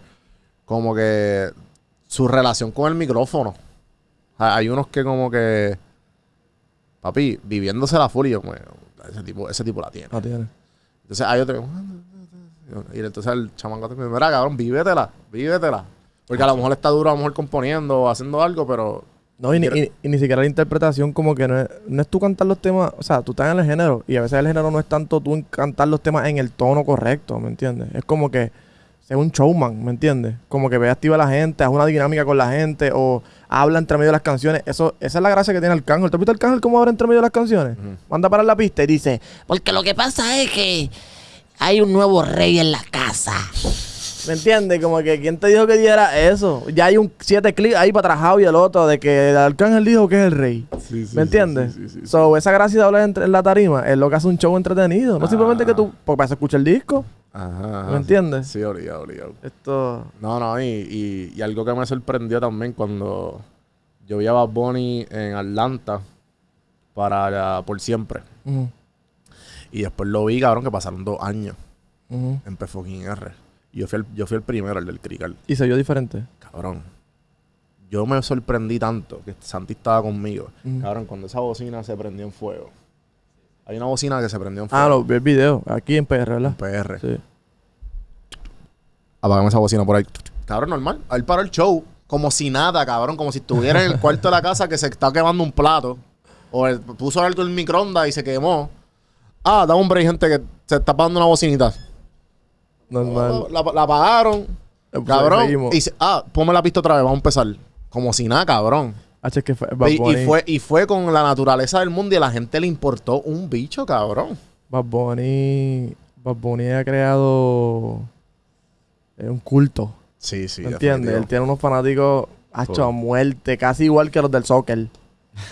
Como que su relación con el micrófono. Hay unos que como que, papi, viviéndose la yo, como, ese tipo, ese tipo la tiene. No tiene. Entonces hay otro que- y entonces el chamanco te dice, mira, cabrón, vívetela, vívetela. Porque a lo mejor está duro, a lo mejor componiendo o haciendo algo, pero No, y, ni- y- y ni siquiera la interpretación como que no es, no es tú cantar los temas, o sea, tú estás en el género y a veces el género no es tanto tú cantar los temas en el tono correcto, ¿me entiendes? Es como que sea un showman, ¿me entiendes? Como que ve activa a la gente, haz una dinámica con la gente o habla entre medio de las canciones. Eso, esa es la gracia que tiene Arcángel. ¿Te has visto Arcángel cómo habla entre medio de las canciones? Manda para la pista y dice, Porque lo que pasa es que hay un nuevo rey en la casa. ¿me entiendes? Como que ¿quién te dijo que diera eso? Ya hay un siete clics ahí para atrás y el otro de que Arcángel dijo que es el rey. ¿Me entiendes? So, esa gracia de hablar entre, en la tarima es lo que hace un show entretenido. No simplemente que tú, porque para eso escucha el disco. Ajá. ¿Me entiendes? Sí, obligado, obligado. Esto. No, no, y, y, y algo que me sorprendió también cuando yo vi a Bad Bunny en Atlanta para la- por siempre. Y después lo vi, cabrón, que pasaron dos años ujú. en P R. Y yo fui el, yo fui el primero, el del Crical. Y se vio diferente. Cabrón. yo me sorprendí tanto que Santi estaba conmigo. Cabrón, cuando esa bocina se prendió en fuego. Hay una bocina que se prendió en fuego. Ah, lo vi el video. Aquí en PR, ¿verdad? PR. Sí. Apagamos esa bocina por ahí. Cabrón, normal. Él paró el show como si nada, cabrón. Como si estuviera en el cuarto de la casa que se está quemando un plato. O él puso alto el microondas y se quemó. Ah, da un break, gente, que se está apagando una bocinita. Normal. La, la apagaron. Pues, Cabrón. seguimos. Y se- ah, ponme la pista otra vez, vamos a empezar. Como si nada, cabrón. H, que fue Bad Y, fue, y fue con la naturaleza del mundo y a la gente le importó un bicho, cabrón. Bad Bunny. Bad Bunny ha creado eh, un culto. Sí, sí. ¿Me entiendes? Él tiene unos fanáticos hacho a muerte, casi igual que los del soccer.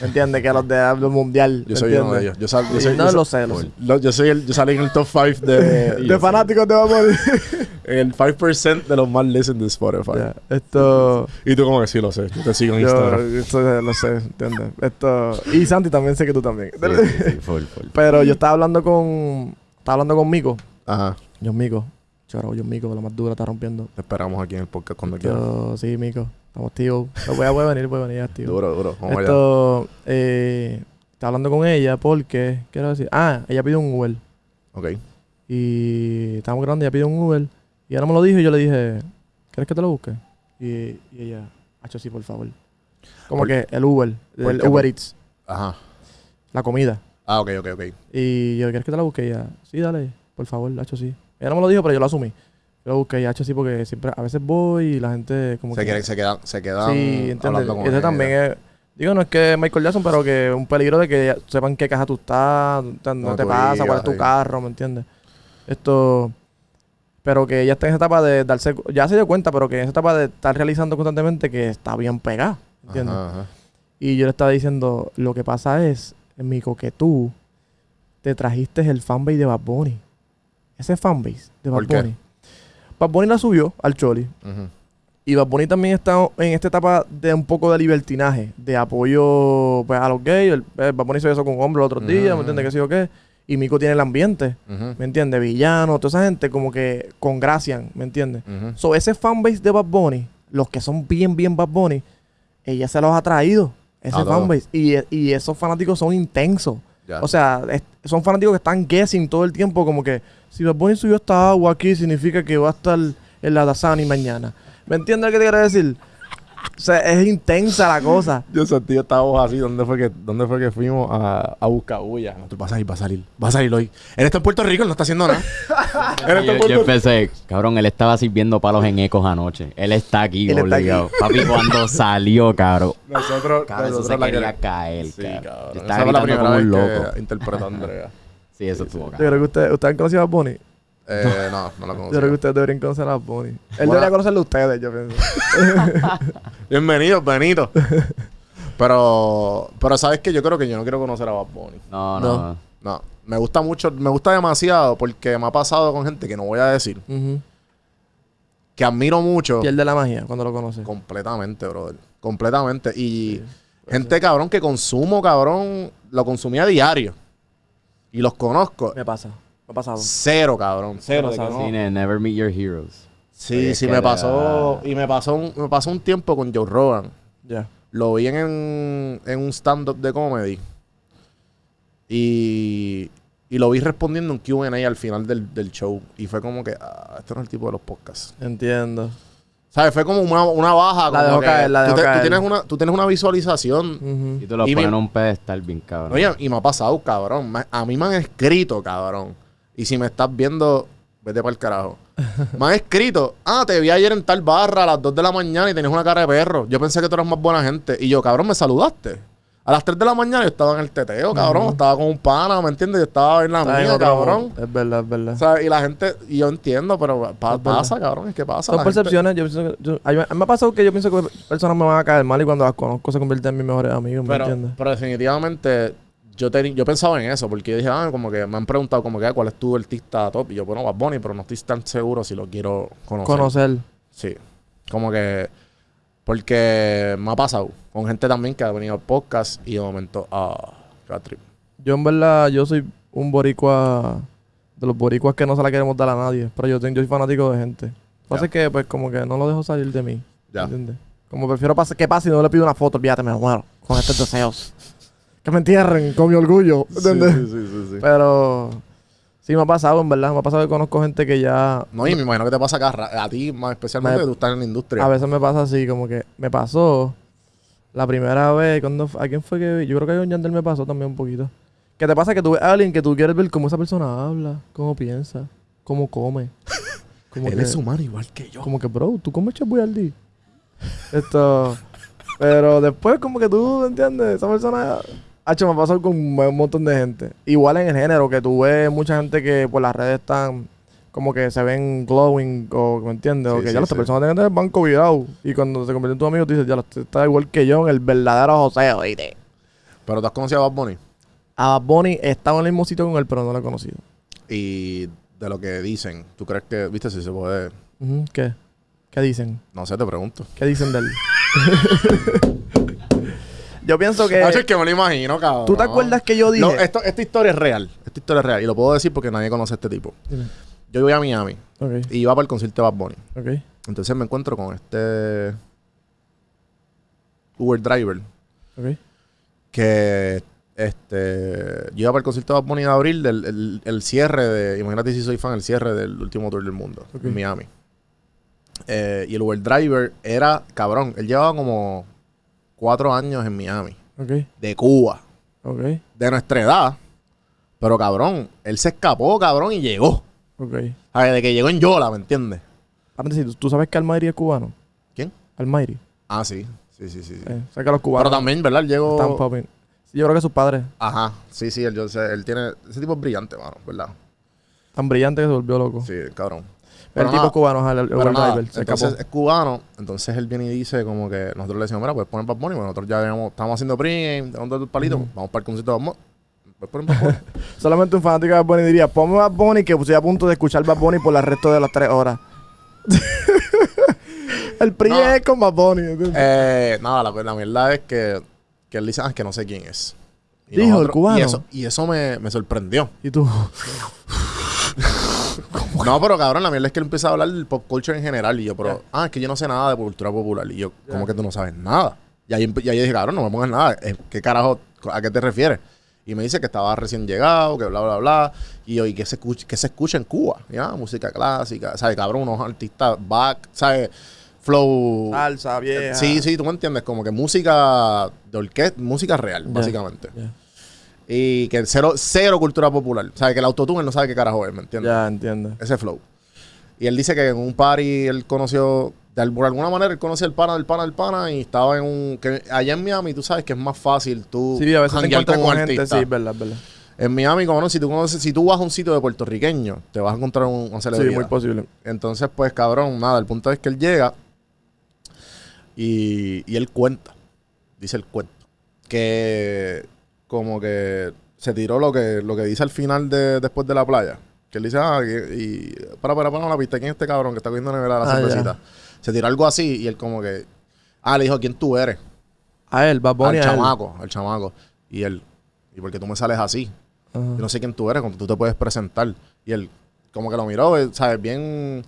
¿Me entiendes? que los de- del mundial. Yo ¿me soy uno de ellos. Yo, sal- yo soy- no yo lo sé, lo sé. lo- yo soy el, yo salí en el top 5 de, De fanáticos de Bad Bunny. el 5% de los más listened de Spotify. Esto. Y tú como que sí lo sé. Yo te sigo en Yo Instagram. esto lo sé, ¿entiendes? Esto. Y Santi también sé que tú también. Sí, sí, sí, full, full. Pero yo estaba hablando con. Estaba hablando con Mico. Ajá. John Mico. Choro, John Mico, la más dura, está rompiendo. Te esperamos aquí en el podcast cuando quieras. Yo, sí, Mico. Estamos tío. Voy a, voy a venir, voy a venir, tío. Duro, duro. Vamos allá. Esto, eh, estaba hablando con ella porque, quiero decir, ah, ella pidió un Uber. Ok. Y estábamos grabando, ella pidió un Uber. Y ella no me lo dijo y yo le dije, ¿quieres que te lo busque? Y, y ella, hacho sí, por favor. Como ¿Por- que el Uber, el qué? Uber Eats, Ajá. la comida. Ah, ok, ok, ok. Y yo, ¿quieres que te la busque? Y ella, sí, dale, por favor, hacho sí. Ella no me lo dijo, pero yo lo asumí. Yo lo busqué y hacho sí porque siempre, a veces voy y la gente como Se, que... quieren- se quedan, se quedan Sí, ¿entiendes? hablando con Ese también es... Digo, no es que Michael Jackson, pero que es un peligro de que sepan qué caja tú estás, no No, te pasa, cuál es tu sí. carro, ¿me entiendes? Esto... Pero que ella está en esa etapa de darse... Ya se dio cuenta, pero que en esa etapa de estar realizando constantemente que está bien pegada, ¿entiendes? Ajá, ajá. Y yo le estaba diciendo, lo que pasa es, Mico, que tú te trajiste el fanbase de Bad Bunny. Ese fanbase de Bad. Bunny. Bad Bunny la subió al Choli. Y Bad Bunny también está en esta etapa de un poco de libertinaje, de apoyo pues, a los gays. El, eh, Bad Bunny hizo eso con hombres el otro día, Ujú. ¿me entiendes? ¿Qué sé yo qué? Y Mico tiene el ambiente. ¿me entiendes? Villano, toda esa gente como que congracian, ¿me entiendes? So, ese fanbase de Bad Bunny, los que son bien, bien Bad Bunny, ella se los ha traído, ese fanbase. Y, y esos fanáticos son intensos. O sea, son fanáticos que están guessing todo el tiempo, como que si Bad Bunny subió esta agua aquí, significa que va a estar en la Dasani mañana. ¿Me entiendes lo que te quiero decir? O sea, es intensa la cosa. Yo sentí esta voz así. ¿Dónde fue que, dónde fue que fuimos a, a buscar bulla? No, tú vas a ir, va a salir. Va a salir hoy. Él está en Puerto Rico, él no está haciendo nada. él está en Yo, yo Puerto Rico. empecé, cabrón, él estaba sirviendo palos en ecos anoche. Él está aquí, Él está obligado. Papi, cuando salió, cabrón. Nosotros, Cabrón, eso nosotros se la quería que- caer, Sí, cabrón. cabrón. Yo Esa estaba fue la primera como un vez loco. que interpretó a Andrea. Sí, eso estuvo, Yo cabrón. creo que ustedes, ¿ustedes han conocido a Bunny? Eh, no, no la Yo conocía. creo que ustedes deberían conocer a Bad Bunny. Él Bueno. debería conocerlo a ustedes, yo pienso. Bienvenido, Benito. pero, pero sabes que yo creo que yo no quiero conocer a Bad Bunny. No, No. no. No, me gusta mucho, me gusta demasiado porque me ha pasado con gente que no voy a decir, que admiro mucho. Pierde la magia cuando lo conoces. Completamente, brother. Completamente. Y gente, cabrón, que consumo, cabrón, lo consumía a diario. Y los conozco. Me pasa. Me ha pasado. Cero, cabrón. Cero. de que pasado. no. Sí, ne- never meet your heroes. Sí, sí, que me la- pasó. Y me pasó, un, me pasó un tiempo con Joe Rogan. Ya. Lo vi en, en un stand-up de comedy. Y, y lo vi respondiendo un QA al final del, del show. Y fue como que, ah, este no es el tipo de los podcasts. Entiendo. ¿Sabes? Fue como una, una baja. La como dejó que caer, la tú, dejó te- tú tienes una, tú tienes una visualización. Ujú. Y tú lo Y pones mi- en un pedestal bien, cabrón. Oye, y me ha pasado, cabrón. Me- a mí me han escrito, cabrón. Y si me estás viendo, vete para el carajo. me han escrito, ah, te vi ayer en tal barra a las 2 de la mañana y tenías una cara de perro. Yo pensé que tú eras más buena gente. Y yo, cabrón, me saludaste. A las 3 de la mañana yo estaba en el teteo, cabrón. Estaba con un pana, ¿me entiendes? Yo estaba en la mía, otro cabrón. Es verdad, es verdad. O sea, y la gente, y yo entiendo, pero pa- pasa, cabrón, es que pasa. Son La gente- percepciones. Yo pienso que, yo- a mí me ha pasado que yo pienso que personas me van a caer mal y cuando las conozco se convierten en mis mejores amigos, ¿me Pero, entiendes? pero definitivamente yo, teni- yo pensaba en eso, porque yo dije, ah, como que me han preguntado como que "Ah, cuál es tu artista top. Y yo, bueno, Bad Bunny, pero no estoy tan seguro si lo quiero conocer. Conocer. Sí. Como que. Porque me ha pasado con gente también que ha venido al podcast y de momento, ah, trip. Yo en verdad, yo soy un boricua de los boricuas que no se la queremos dar a nadie. Pero yo, tengo, yo soy fanático de gente. Lo que pasa es que pues como que no lo dejo salir de mí. Ya. ¿Entiendes? Como prefiero que pase y no le pido una foto, olvídate, me muero con estos deseos. Que me entierren con mi orgullo, ¿entiendes? Sí, sí, sí, sí. Pero sí me ha pasado, en verdad. Me ha pasado que conozco gente que ya... No, y me imagino que te pasa acá, a ti más especialmente, Me- que tú estás en la industria. A veces me pasa así, como que me pasó la primera vez, cuando, ¿a quién fue que vi? Yo creo que a John Yandel me pasó también un poquito. Que te pasa que tú ves a alguien que tú quieres ver cómo esa persona habla, cómo piensa, cómo come. Como Él que, es humano igual que yo. como que, bro, tú comes Chef Boyardee. Esto... Pero después como que tú, ¿entiendes? Esa persona... Hacho, me pasó con un montón de gente. Igual en el género, que tú ves mucha gente que por las redes están como que se ven glowing o ¿me entiendes? o que sí, ya las sí. personas tienen el banco virado. Y cuando se convierte en tu amigo, tú dices, ya, usted está igual que yo en el verdadero José, oíste. Pero tú has conocido a Bad Bunny. A Bad Bunny estaba en el mismo sitio con él, pero no lo he conocido. Y de lo que dicen, ¿tú crees que, viste, si se puede? ¿Qué? ¿Qué dicen? No sé, te pregunto. ¿Qué dicen de él? yo pienso que... Ah, es que me lo imagino, cabrón. ¿Tú te acuerdas que yo dije? No, esto, esta historia es real. Esta historia es real. Y lo puedo decir porque nadie conoce a este tipo. Yo voy a Miami y iba para el concierto de Bad Bunny. Entonces me encuentro con este Uber driver que este yo iba para el concierto de Bad Bunny de abril del el, el cierre de imagínate si soy fan el cierre del último tour del mundo en Miami Eh, y el Uber driver era cabrón él llevaba como cuatro años en Miami de Cuba de nuestra edad pero cabrón él se escapó cabrón y llegó ok. O sea, de que llegó en Yola ¿me entiendes? ¿tú- ¿tú sabes que Almighty es cubano? ¿quién? Almighty. ah sí sí sí sí, sí. Eh, o sea que los cubanos pero también verdad llegó. Sí, yo creo que sus padres Ajá, sí, sí, él, yo sé, él tiene. Ese tipo es brillante, mano, ¿verdad? tan brillantes que se volvió loco. Sí, cabrón. El tipo nada, cubano, el, el pero nada, driver, entonces escapó. es cubano, entonces él viene y dice como que nosotros le decimos, mira, pues ponen Bad Bunny, pues nosotros ya habíamos- estamos haciendo pregame, dando el palito, vamos para el concierto de Bad Bunny. Pues ponen Bad Bunny. Solamente un fanático de Bad Bunny diría, ponme Bad Bunny que estoy a punto de escuchar Bad Bunny por el resto de las tres horas. el PRI No. es con Bad Bunny. eh, nada, la, la verdad es que, que él dice, ah, es que no sé quién es. Y Dijo, el cubano. Y eso, y eso me, me sorprendió. Y tú, No, pero cabrón, la mierda es que él empieza a hablar del pop culture en general. Y yo, pero, ah, es que yo no sé nada de cultura popular. Y yo, ¿cómo que tú no sabes nada? Y ahí, y ahí dije, cabrón, no me pongas nada. Eh, ¿Qué carajo, a qué te refieres? Y me dice que estaba recién llegado, que bla, bla, bla. Y yo, ¿y qué se escucha, qué se escucha en Cuba? Ya, música clásica, ¿sabes? Cabrón, unos artistas back, ¿sabes? Flow. salsa, vieja. Sí, sí, tú me entiendes, como que música de orquesta, música real, Ya. básicamente. Y que cero, cero cultura popular. ¿Sabes? Que el autotune él no sabe qué carajo es, ¿me entiendes? ya entiendo. ese flow. Y él dice que en un party él conoció, de, por alguna manera él conocía el pana del pana del pana y estaba en un... que allá en Miami tú sabes que es más fácil tú Sí, a veces te encuentras con con un gente, sí, verdad, verdad. En Miami, como no, si tú, conoces, si tú vas a un sitio de puertorriqueño, te vas a encontrar un, Sí, celebridad. muy posible. Entonces, pues, cabrón, nada, el punto es que él llega y, y él cuenta, dice el cuento, que como que se tiró lo que, lo que dice al final de después de la playa. Que él dice, ah, que- y para, para, para la pista, ¿quién es este cabrón que está cogiendo nevera la Ah, cervecita? Se tiró algo así y él como que, ah, le dijo, ¿quién tú eres? A él, Bad Bunny, al a él. chamaco, al chamaco. Y él, ¿y por qué tú me sales así? Yo no sé quién tú eres, cuando tú te puedes presentar. Y él, como que lo miró, eh, ¿sabes? Bien,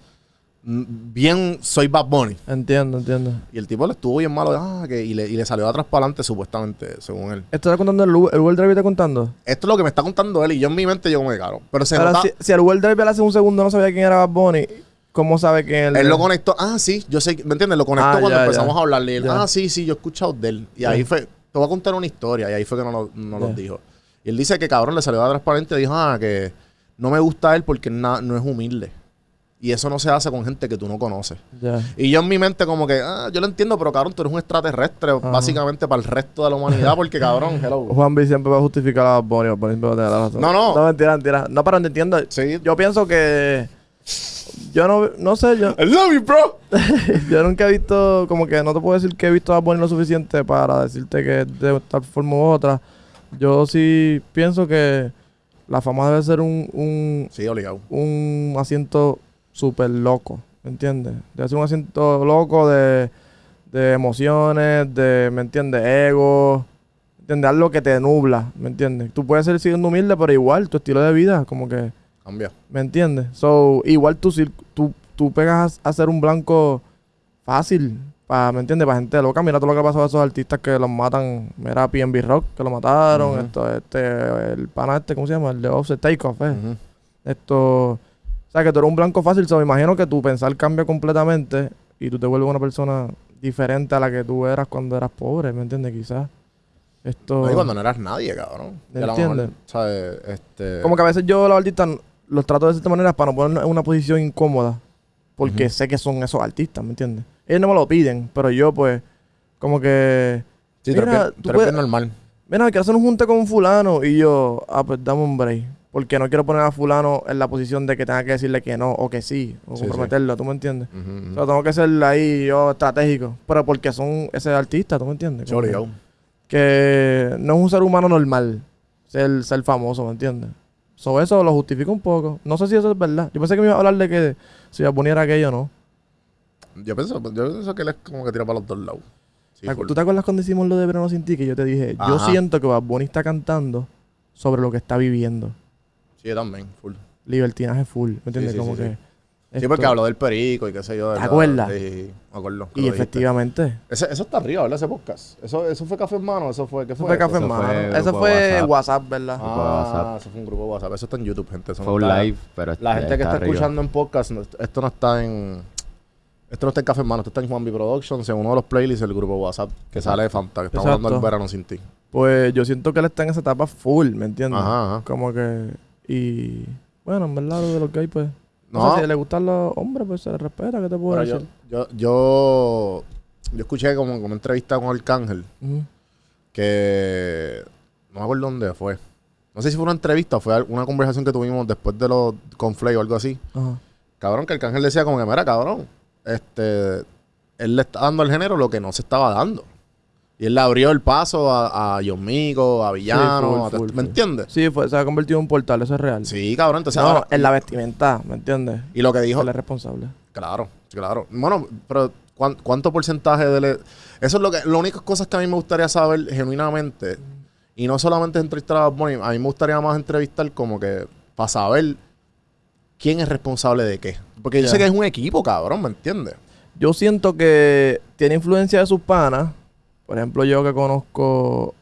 bien, soy Bad Bunny. Entiendo, entiendo. Y el tipo le estuvo bien malo, ah, que, y, le, y le salió de atrás para adelante, supuestamente, según él. ¿Esto está contando el, el Uber Driver está contando? Esto es lo que me está contando él, y yo en mi mente, yo que, cabrón. Pero se Ahora, nota, si, si el Uber Driver hace un segundo no sabía quién era Bad Bunny, ¿cómo sabe quién es el él lo conectó, ah, sí, yo sé, ¿me entiendes? Lo conectó Ah, cuando ya, empezamos ya. a hablarle. Él, Ya. ah, sí, sí, yo he escuchado de él. Y ahí fue, te voy a contar una historia, y ahí fue que no, lo- no nos dijo. Y él dice que, cabrón, le salió de atrás para adelante y dijo, ah, que no me gusta él porque na- no es humilde. Y eso no se hace con gente que tú no conoces. Y yo en mi mente como que, ah, yo lo entiendo, pero cabrón, tú eres un extraterrestre básicamente para el resto de la humanidad porque cabrón, hello. Juan B siempre va a justificar a. Bad Bunny siempre va a tener la razón. No, no. No, mentira, mentira. No, pero no entiendo. Sí. Yo pienso que... Yo no, no sé, yo, I love you, bro. yo nunca he visto, como que no te puedo decir que he visto a Bunny lo suficiente para decirte que de tal forma u otra. Yo sí pienso que la fama debe ser un, un, Sí, obligado. un asiento súper loco, ¿me entiendes? Debe ser un asiento loco de, de emociones, de, ¿me entiendes? Ego, ¿me entiendes? Algo que te nubla, ¿me entiendes? Tú puedes ser siendo humilde, pero igual tu estilo de vida, como que, Cambia. ¿me entiendes? So, igual tú, tú, tú pegas a, a ser un blanco fácil, Pa, ¿Me entiendes? Para gente loca. Mira todo lo que ha pasado a esos artistas que los matan. Mira PNB Rock, que lo mataron. Esto, este, el pana este, ¿cómo se llama? El de Offset Takeoff, ¿eh? Esto. O sea, que tú eres un blanco fácil. So, me imagino que tu pensar cambia completamente y tú te vuelves una persona diferente a la que tú eras cuando eras pobre, ¿me entiendes? Quizás. Esto. No, y cuando no eras nadie, cabrón. ¿Me entiendes? ¿sabes? Este... Como que a veces yo los artistas los trato de cierta manera para no ponernos en una posición incómoda. Porque sé que son esos artistas, ¿me entiendes? Ellos no me lo piden, pero yo pues, como que... Sí, Mira, tú puedes- normal. Mira, quiero hacer un junte con fulano. Y yo, ah, pues dame un break. Porque no quiero poner a fulano en la posición de que tenga que decirle que no o que sí. O Sí, sí. comprometerlo, ¿tú me entiendes? O sea, tengo que ser ahí yo estratégico. Pero porque son ese artista, ¿tú me entiendes? Como que- no es un ser humano normal ser, ser famoso, ¿me entiendes? Sobre eso lo justifico un poco. No sé si eso es verdad. Yo pensé que me iba a hablar de que si Bunny era aquello o no. Yo pienso, yo pienso que él es como que tira para los dos lados. Sí, ¿Te acu- full. ¿Tú te acuerdas cuando hicimos lo de Verano Sin Ti? Que yo te dije, yo siento que Bad Bunny está cantando sobre lo que está viviendo. Sí, yo también, full. Libertinaje full, ¿me entiendes? sí, Como sí, que... sí. Esto- porque habló del perico y qué sé yo. de ¿Te la- acuerdas? Sí, me acuerdo. que Y lo dijiste. efectivamente. Ese- eso está arriba, ¿verdad? Ese podcast. Eso, eso fue Café en Mano, eso fue. ¿Qué Eso fue? fue café en fue mano. grupo Eso de fue WhatsApp. WhatsApp, ¿verdad? Grupo de Ah, WhatsApp. eso fue un grupo de WhatsApp. Eso está en YouTube, gente. Eso no Fue un está- live, pero La gente que está arriba. escuchando en podcast, no- esto no está en. Esto no está en Café en Mano, esto está en Juan B Productions, en uno de los playlists del grupo WhatsApp que sale de Fanta, que estamos hablando del verano sin ti. Pues yo siento que él está en esa etapa full, ¿me entiendes? Ajá, ajá. Como que... Y... Bueno, en verdad, lo de los gays, pues... No, sé, si le gustan los hombres, pues se les respeta, ¿qué te puedo pero yo, decir? yo, yo, yo escuché como, como una entrevista con Arcángel Ujú. que no me acuerdo dónde fue. No sé si fue una entrevista o fue una conversación que tuvimos después de los con Flay o algo así. Ajá. Cabrón, que Arcángel decía como que, mira, cabrón, este, él le está dando al género lo que no se estaba dando. Y él le abrió el paso a, a a Villano, full, a- full, ¿me entiendes? Sí, fue, se ha convertido en un portal, eso es real. Sí, cabrón, entonces no, ahora- en la vestimenta, ¿me entiendes? Y lo que dijo, Él es responsable. claro, claro. Bueno, pero ¿cuán- ¿cuánto porcentaje de... le- Eso es lo que... Las únicas cosas que a mí me gustaría saber genuinamente, y no solamente entrevistar a Bunny, a mí me gustaría más entrevistar como que para saber quién es responsable de qué. Porque yo sé que es un equipo, cabrón, ¿me entiendes? Yo siento que tiene influencia de sus panas. Por ejemplo, yo que conozco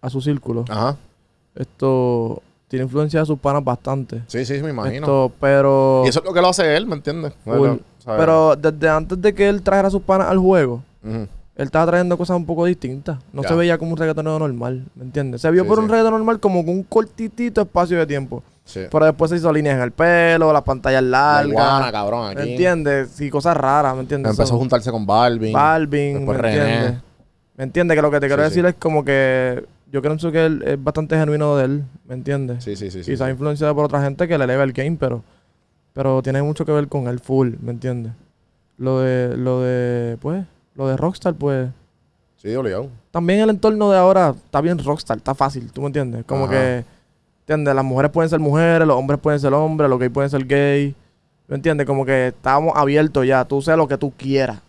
a su círculo. Ajá. Esto tiene influencia de sus panas bastante. Sí, sí, me imagino. Esto, pero... Y eso es lo que lo hace él, ¿me entiendes? Pero desde antes de que él trajera a sus panas al juego, él estaba trayendo cosas un poco distintas. No Ya. se veía como un reggaetonero normal, ¿me entiendes? Se vio Sí, por sí. un reggaeton normal como con un cortitito espacio de tiempo. Sí. Pero después se hizo líneas en el pelo, las pantallas La iguana, largas. cabrón, aquí. ¿Me entiendes? Y cosas raras, ¿me entiendes? Empezó a juntarse con Balvin. Balvin, después ¿me René. entiendes? ¿Me entiendes? Que lo que te quiero Sí, decir sí. es como que yo creo que él es bastante genuino de él, ¿me entiendes? Sí, sí, sí. Quizás sí. influenciado por otra gente que le eleva el game, pero, pero tiene mucho que ver con él full, ¿me entiendes? Lo de, lo de, pues, lo de Rockstar, pues, Sí, obligado. también el entorno de ahora está bien Rockstar, está fácil, ¿tú me entiendes? Como Ajá. que, ¿entiendes? Las mujeres pueden ser mujeres, los hombres pueden ser hombres, los gays pueden ser gay, ¿me entiendes? Como que estamos abiertos ya, tú seas lo que tú quieras.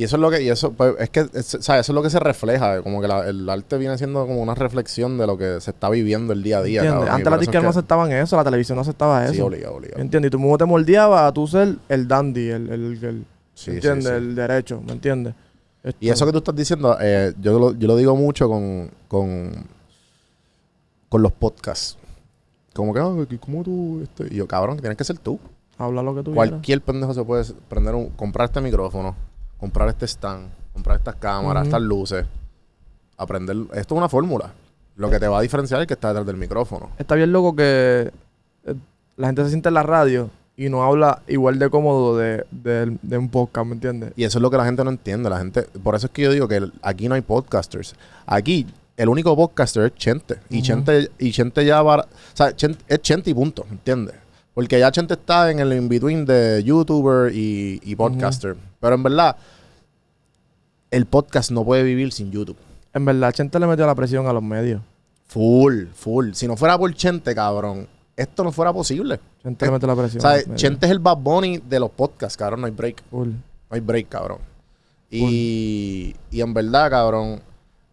Y eso es lo que, y eso, pues, es que, es-. Eso es lo que se refleja, como que la- el arte viene siendo como una reflexión de lo que se está viviendo el día a día. Antes las disqueras no aceptaban eso, la televisión no aceptaba eso. Sí, obligado, obligado. ¿Entiendes? Y tú mismo te moldeabas a tú ser el dandy, el, el, el- Sí, sí, ¿entiendes? sí. El derecho, ¿me entiendes? Esto- Y eso que tú estás diciendo, eh, yo, lo, yo lo digo mucho con, con, con los podcasts. Como que, que ¿cómo tú? Este? Y yo, cabrón, que tienes que ser tú. Habla lo que tú quieras. Cualquier pendejo se puede prender un, comprar este micrófono, comprar este stand, comprar estas cámaras, estas luces, aprender. Esto es una fórmula. Lo que te va a diferenciar es que está detrás del micrófono. Está bien loco que eh, la gente se siente en la radio y no habla igual de cómodo de, de- de un podcast, ¿me entiendes? Y eso es lo que la gente no entiende. La gente, por eso es que yo digo que el- aquí no hay podcasters. Aquí el único podcaster es Chente. Y Ujú. Chente, y Chente ya va. O sea, Chente- es Chente y punto, ¿me entiendes? Porque ya Chente está en el in-between de YouTuber y, y podcaster. Pero en verdad, el podcast no puede vivir sin YouTube. En verdad, Chente le metió la presión a los medios. Full, full. Si no fuera por Chente, cabrón, esto no fuera posible. Chente le metió la presión. Medios. Chente es el Bad Bunny de los podcasts, cabrón. No hay break. Full. No hay break, cabrón. Y, y en verdad, cabrón,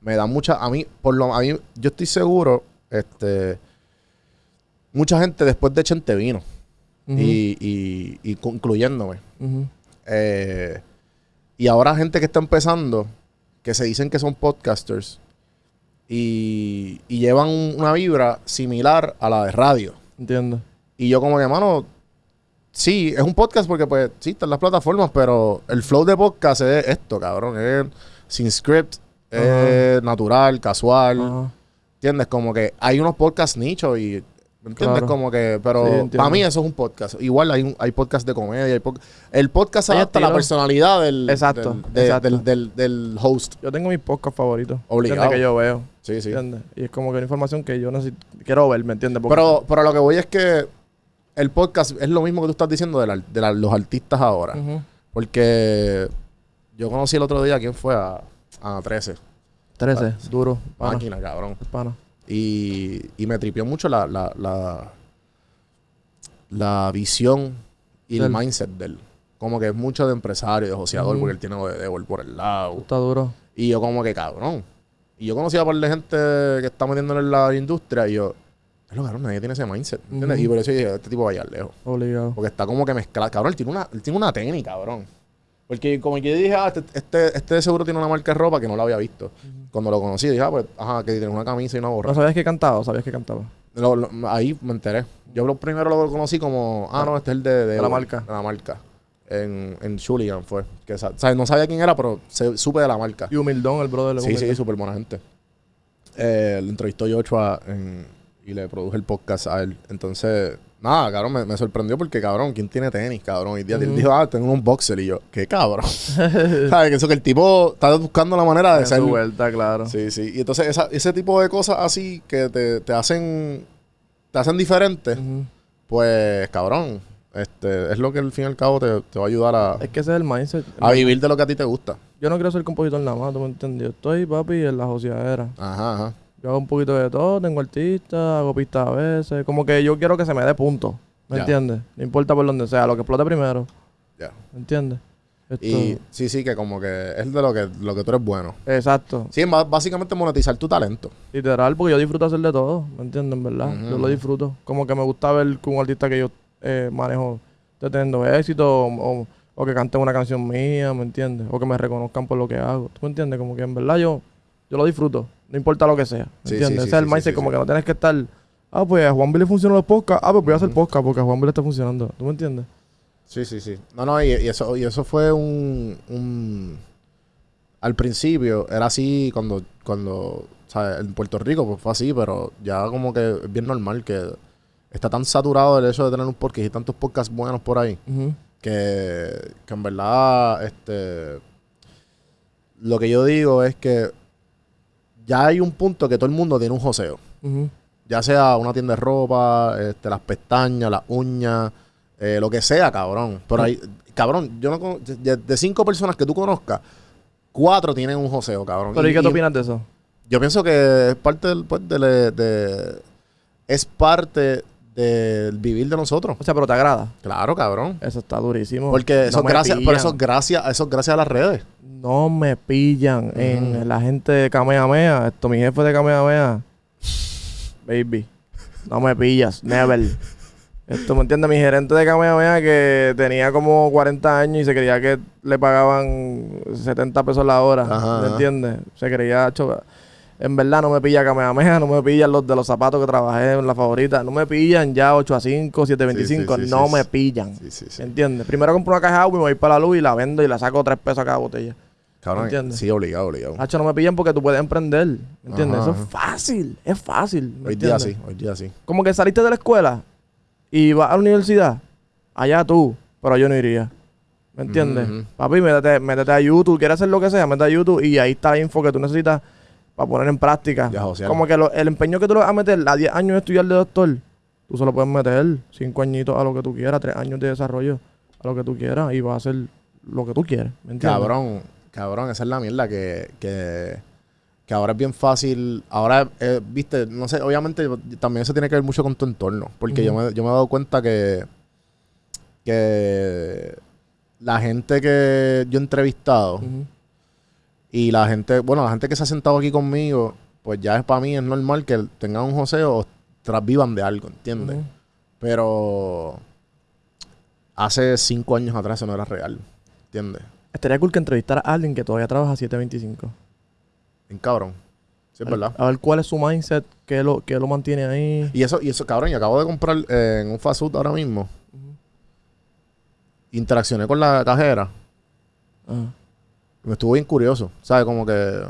me da mucha. A mí, por lo a mí, yo estoy seguro, este. Mucha gente después de Chente vino. Y, y, y concluyéndome. Eh, Y ahora gente que está empezando, que se dicen que son podcasters y, y llevan un- una vibra similar a la de radio. Entiendo. Y yo como que, mano, sí, es un podcast porque pues sí, están las plataformas, pero el flow de podcast es esto, cabrón. Es sin script, es natural, casual. ¿Entiendes? Como que hay unos podcasts nichos y... ¿me ¿Entiendes? Claro. Como que... Sí, Pero entiendo. para mí eso es un podcast. Igual hay, un- hay podcasts de comedia. Hay pod- el podcast Hay adapta la personalidad del, Exacto, del, de- exacto. del- del- del host. Yo tengo mis podcasts favoritos. Obligado. ¿entiendes? Que yo veo. Sí, sí. ¿Entiendes? Y es como que una información que yo necesito, quiero ver, ¿me entiendes? Porque- Pero, pero lo que voy es que el podcast es lo mismo que tú estás diciendo de, la- de la- los artistas ahora. Porque yo conocí el otro día, ¿quién fue? A, a 13. 13, duro. Pana. Máquina, cabrón. pana. Y, y me tripió mucho la, la, la, la visión y el mindset de él. Como que es mucho de empresario, de joseador, porque él tiene de, por el lado. Está duro. Y yo como que cabrón. Y yo conocía a par de gente que está metiéndole en la industria y yo, es lo cabrón, nadie tiene ese mindset. ¿Entiendes? Y por eso yo dije, este tipo va a llegar lejos. Obligado. Porque está como que mezclado. Cabrón, él tiene una, él tiene una tenis, cabrón. Porque como que yo dije, ah, este, este, este de seguro tiene una marca de ropa que no la había visto. Cuando lo conocí, dije, ah, pues, ajá, que tiene una camisa y una gorra. ¿No sabías que cantaba? ¿Sabías que cantaba? Lo- lo- ahí me enteré. Yo lo primero lo conocí como, ah, no, este es el de, de, De la marca. De la marca. En, en Chuligan fue. Que, ¿sabes? No sabía quién era, pero se- supe de la marca. Y humildón, el brother. Sí, sí, súper buena gente. Eh, lo entrevistó Joshua en- y le produje el podcast a él. Entonces, nada, cabrón, me, me sorprendió porque, cabrón, ¿quién tiene tenis, cabrón? Y día él Ujú. dijo, ah, tengo un boxer. Y yo, qué cabrón. ¿Sabes? Que eso que el tipo está buscando la manera de En ser. su vuelta, claro. Sí, sí. Y entonces, esa- ese tipo de cosas así que te, te hacen te hacen diferente, pues, cabrón, este, es lo que al fin y al cabo te, te va a ayudar a, Es que ese es el mindset. a vivir de lo que a ti te gusta. Yo no quiero ser compositor nada más, ¿tú me entiendes? Yo estoy, papi, en la joseadera. Ajá, ajá. Yo hago un poquito de todo, tengo artistas, hago pistas a veces. Como que yo quiero que se me dé punto. ¿Me entiendes? No importa por donde sea, lo que explote primero. Ya. ¿Me entiendes? Esto- Y sí, sí, que como que es de lo que, lo que tú eres bueno. Exacto. Sí, básicamente monetizar tu talento. Literal, porque yo disfruto hacer de todo, ¿me entiendes? En verdad. Yo lo disfruto. Como que me gusta ver que un artista que yo eh, manejo esté teniendo éxito o, o- o que cante una canción mía, ¿me entiendes? O que me reconozcan por lo que hago. ¿Tú me entiendes? Como que en verdad yo, yo lo disfruto. No importa lo que sea. ¿Me Sí, entiendes? Ese es el mindset, como que no tienes que estar. Ah, pues a Juan le funcionan los podcasts. Ah, pues voy a hacer podcast porque a Juan le está funcionando. ¿Tú me entiendes? Sí, sí, sí. No, no, y, y eso, y eso fue un, un- Al principio era así cuando, cuando, ¿sabes? En Puerto Rico pues fue así, pero ya como que es bien normal que está tan saturado el hecho de tener un podcast y tantos podcasts buenos por ahí, que, que en verdad, este... Lo que yo digo es que ya hay un punto que todo el mundo tiene un joseo. Ya sea una tienda de ropa, este, las pestañas, las uñas, eh, lo que sea, cabrón. Pero hay, cabrón, yo no de, de cinco personas que tú conozcas, cuatro tienen un joseo, cabrón. Pero ¿y qué tú opinas de eso? Yo pienso que es parte del, pues, de, de- es parte del vivir de nosotros. O sea, pero te agrada. Claro, cabrón. Eso está durísimo. Porque No eso es gracias, pillan. eso es gracias, eso es gracias a las redes. No me pillan en la gente de Kamehameha. Esto, mi jefe de Kamehameha. Baby. No me pillas. Never. Esto, ¿me entiendes? Mi gerente de Kamehameha que tenía como 40 años y se creía que le pagaban 70 pesos la hora. Ajá, ¿Me entiendes? Se creía... cho- En verdad no me pilla Kamehameha, no me pillan los de los zapatos que trabajé en la favorita. No me pillan ya 8 a 5, 7 a 25. Sí, sí, sí, no me pillan. Sí, sí, sí. ¿Me entiendes? Primero compro una caja de agua y me voy para la luz y la vendo y la saco 3 pesos a cada botella. Cabrón, ¿Entiendes? sí, obligado, obligado. Hacho, no me pillan porque tú puedes emprender. ¿Me entiendes? Ajá, Eso es fácil. Es fácil. ¿me Hoy día sí, hoy día sí. Como que saliste de la escuela y vas a la universidad. Allá tú. Pero yo no iría. ¿Me entiendes? Papi, métete, métete a YouTube. Quieres hacer lo que sea, métete a YouTube y ahí está la info que tú necesitas para poner en práctica. Ya. Como que lo- el empeño que tú le vas a meter a 10 años de estudiar de doctor, tú se lo puedes meter 5 añitos a lo que tú quieras, 3 años de desarrollo a lo que tú quieras y vas a hacer lo que tú quieres. ¿Me entiendes? Cabrón, cabrón, esa es la mierda que, que, que ahora es bien fácil. Ahora, eh, viste, no sé, obviamente también eso tiene que ver mucho con tu entorno. Porque yo, me, yo me he dado cuenta que, que la gente que yo he entrevistado. Y la gente, bueno, la gente que se ha sentado aquí conmigo, pues ya es para mí es normal que tengan un joseo o tras vivan de algo, ¿entiendes? Pero hace cinco años atrás eso no era real. ¿Entiendes? estaría cool que entrevistara a alguien que todavía trabaja 725. En cabrón. Sí, es verdad. A ver cuál es su mindset, qué lo, qué lo mantiene ahí. Y eso, y eso, cabrón, y acabo de comprar eh, en un fast food ahora mismo. Interaccioné con la cajera. Ajá. Me estuvo bien curioso. ¿Sabes? Como que.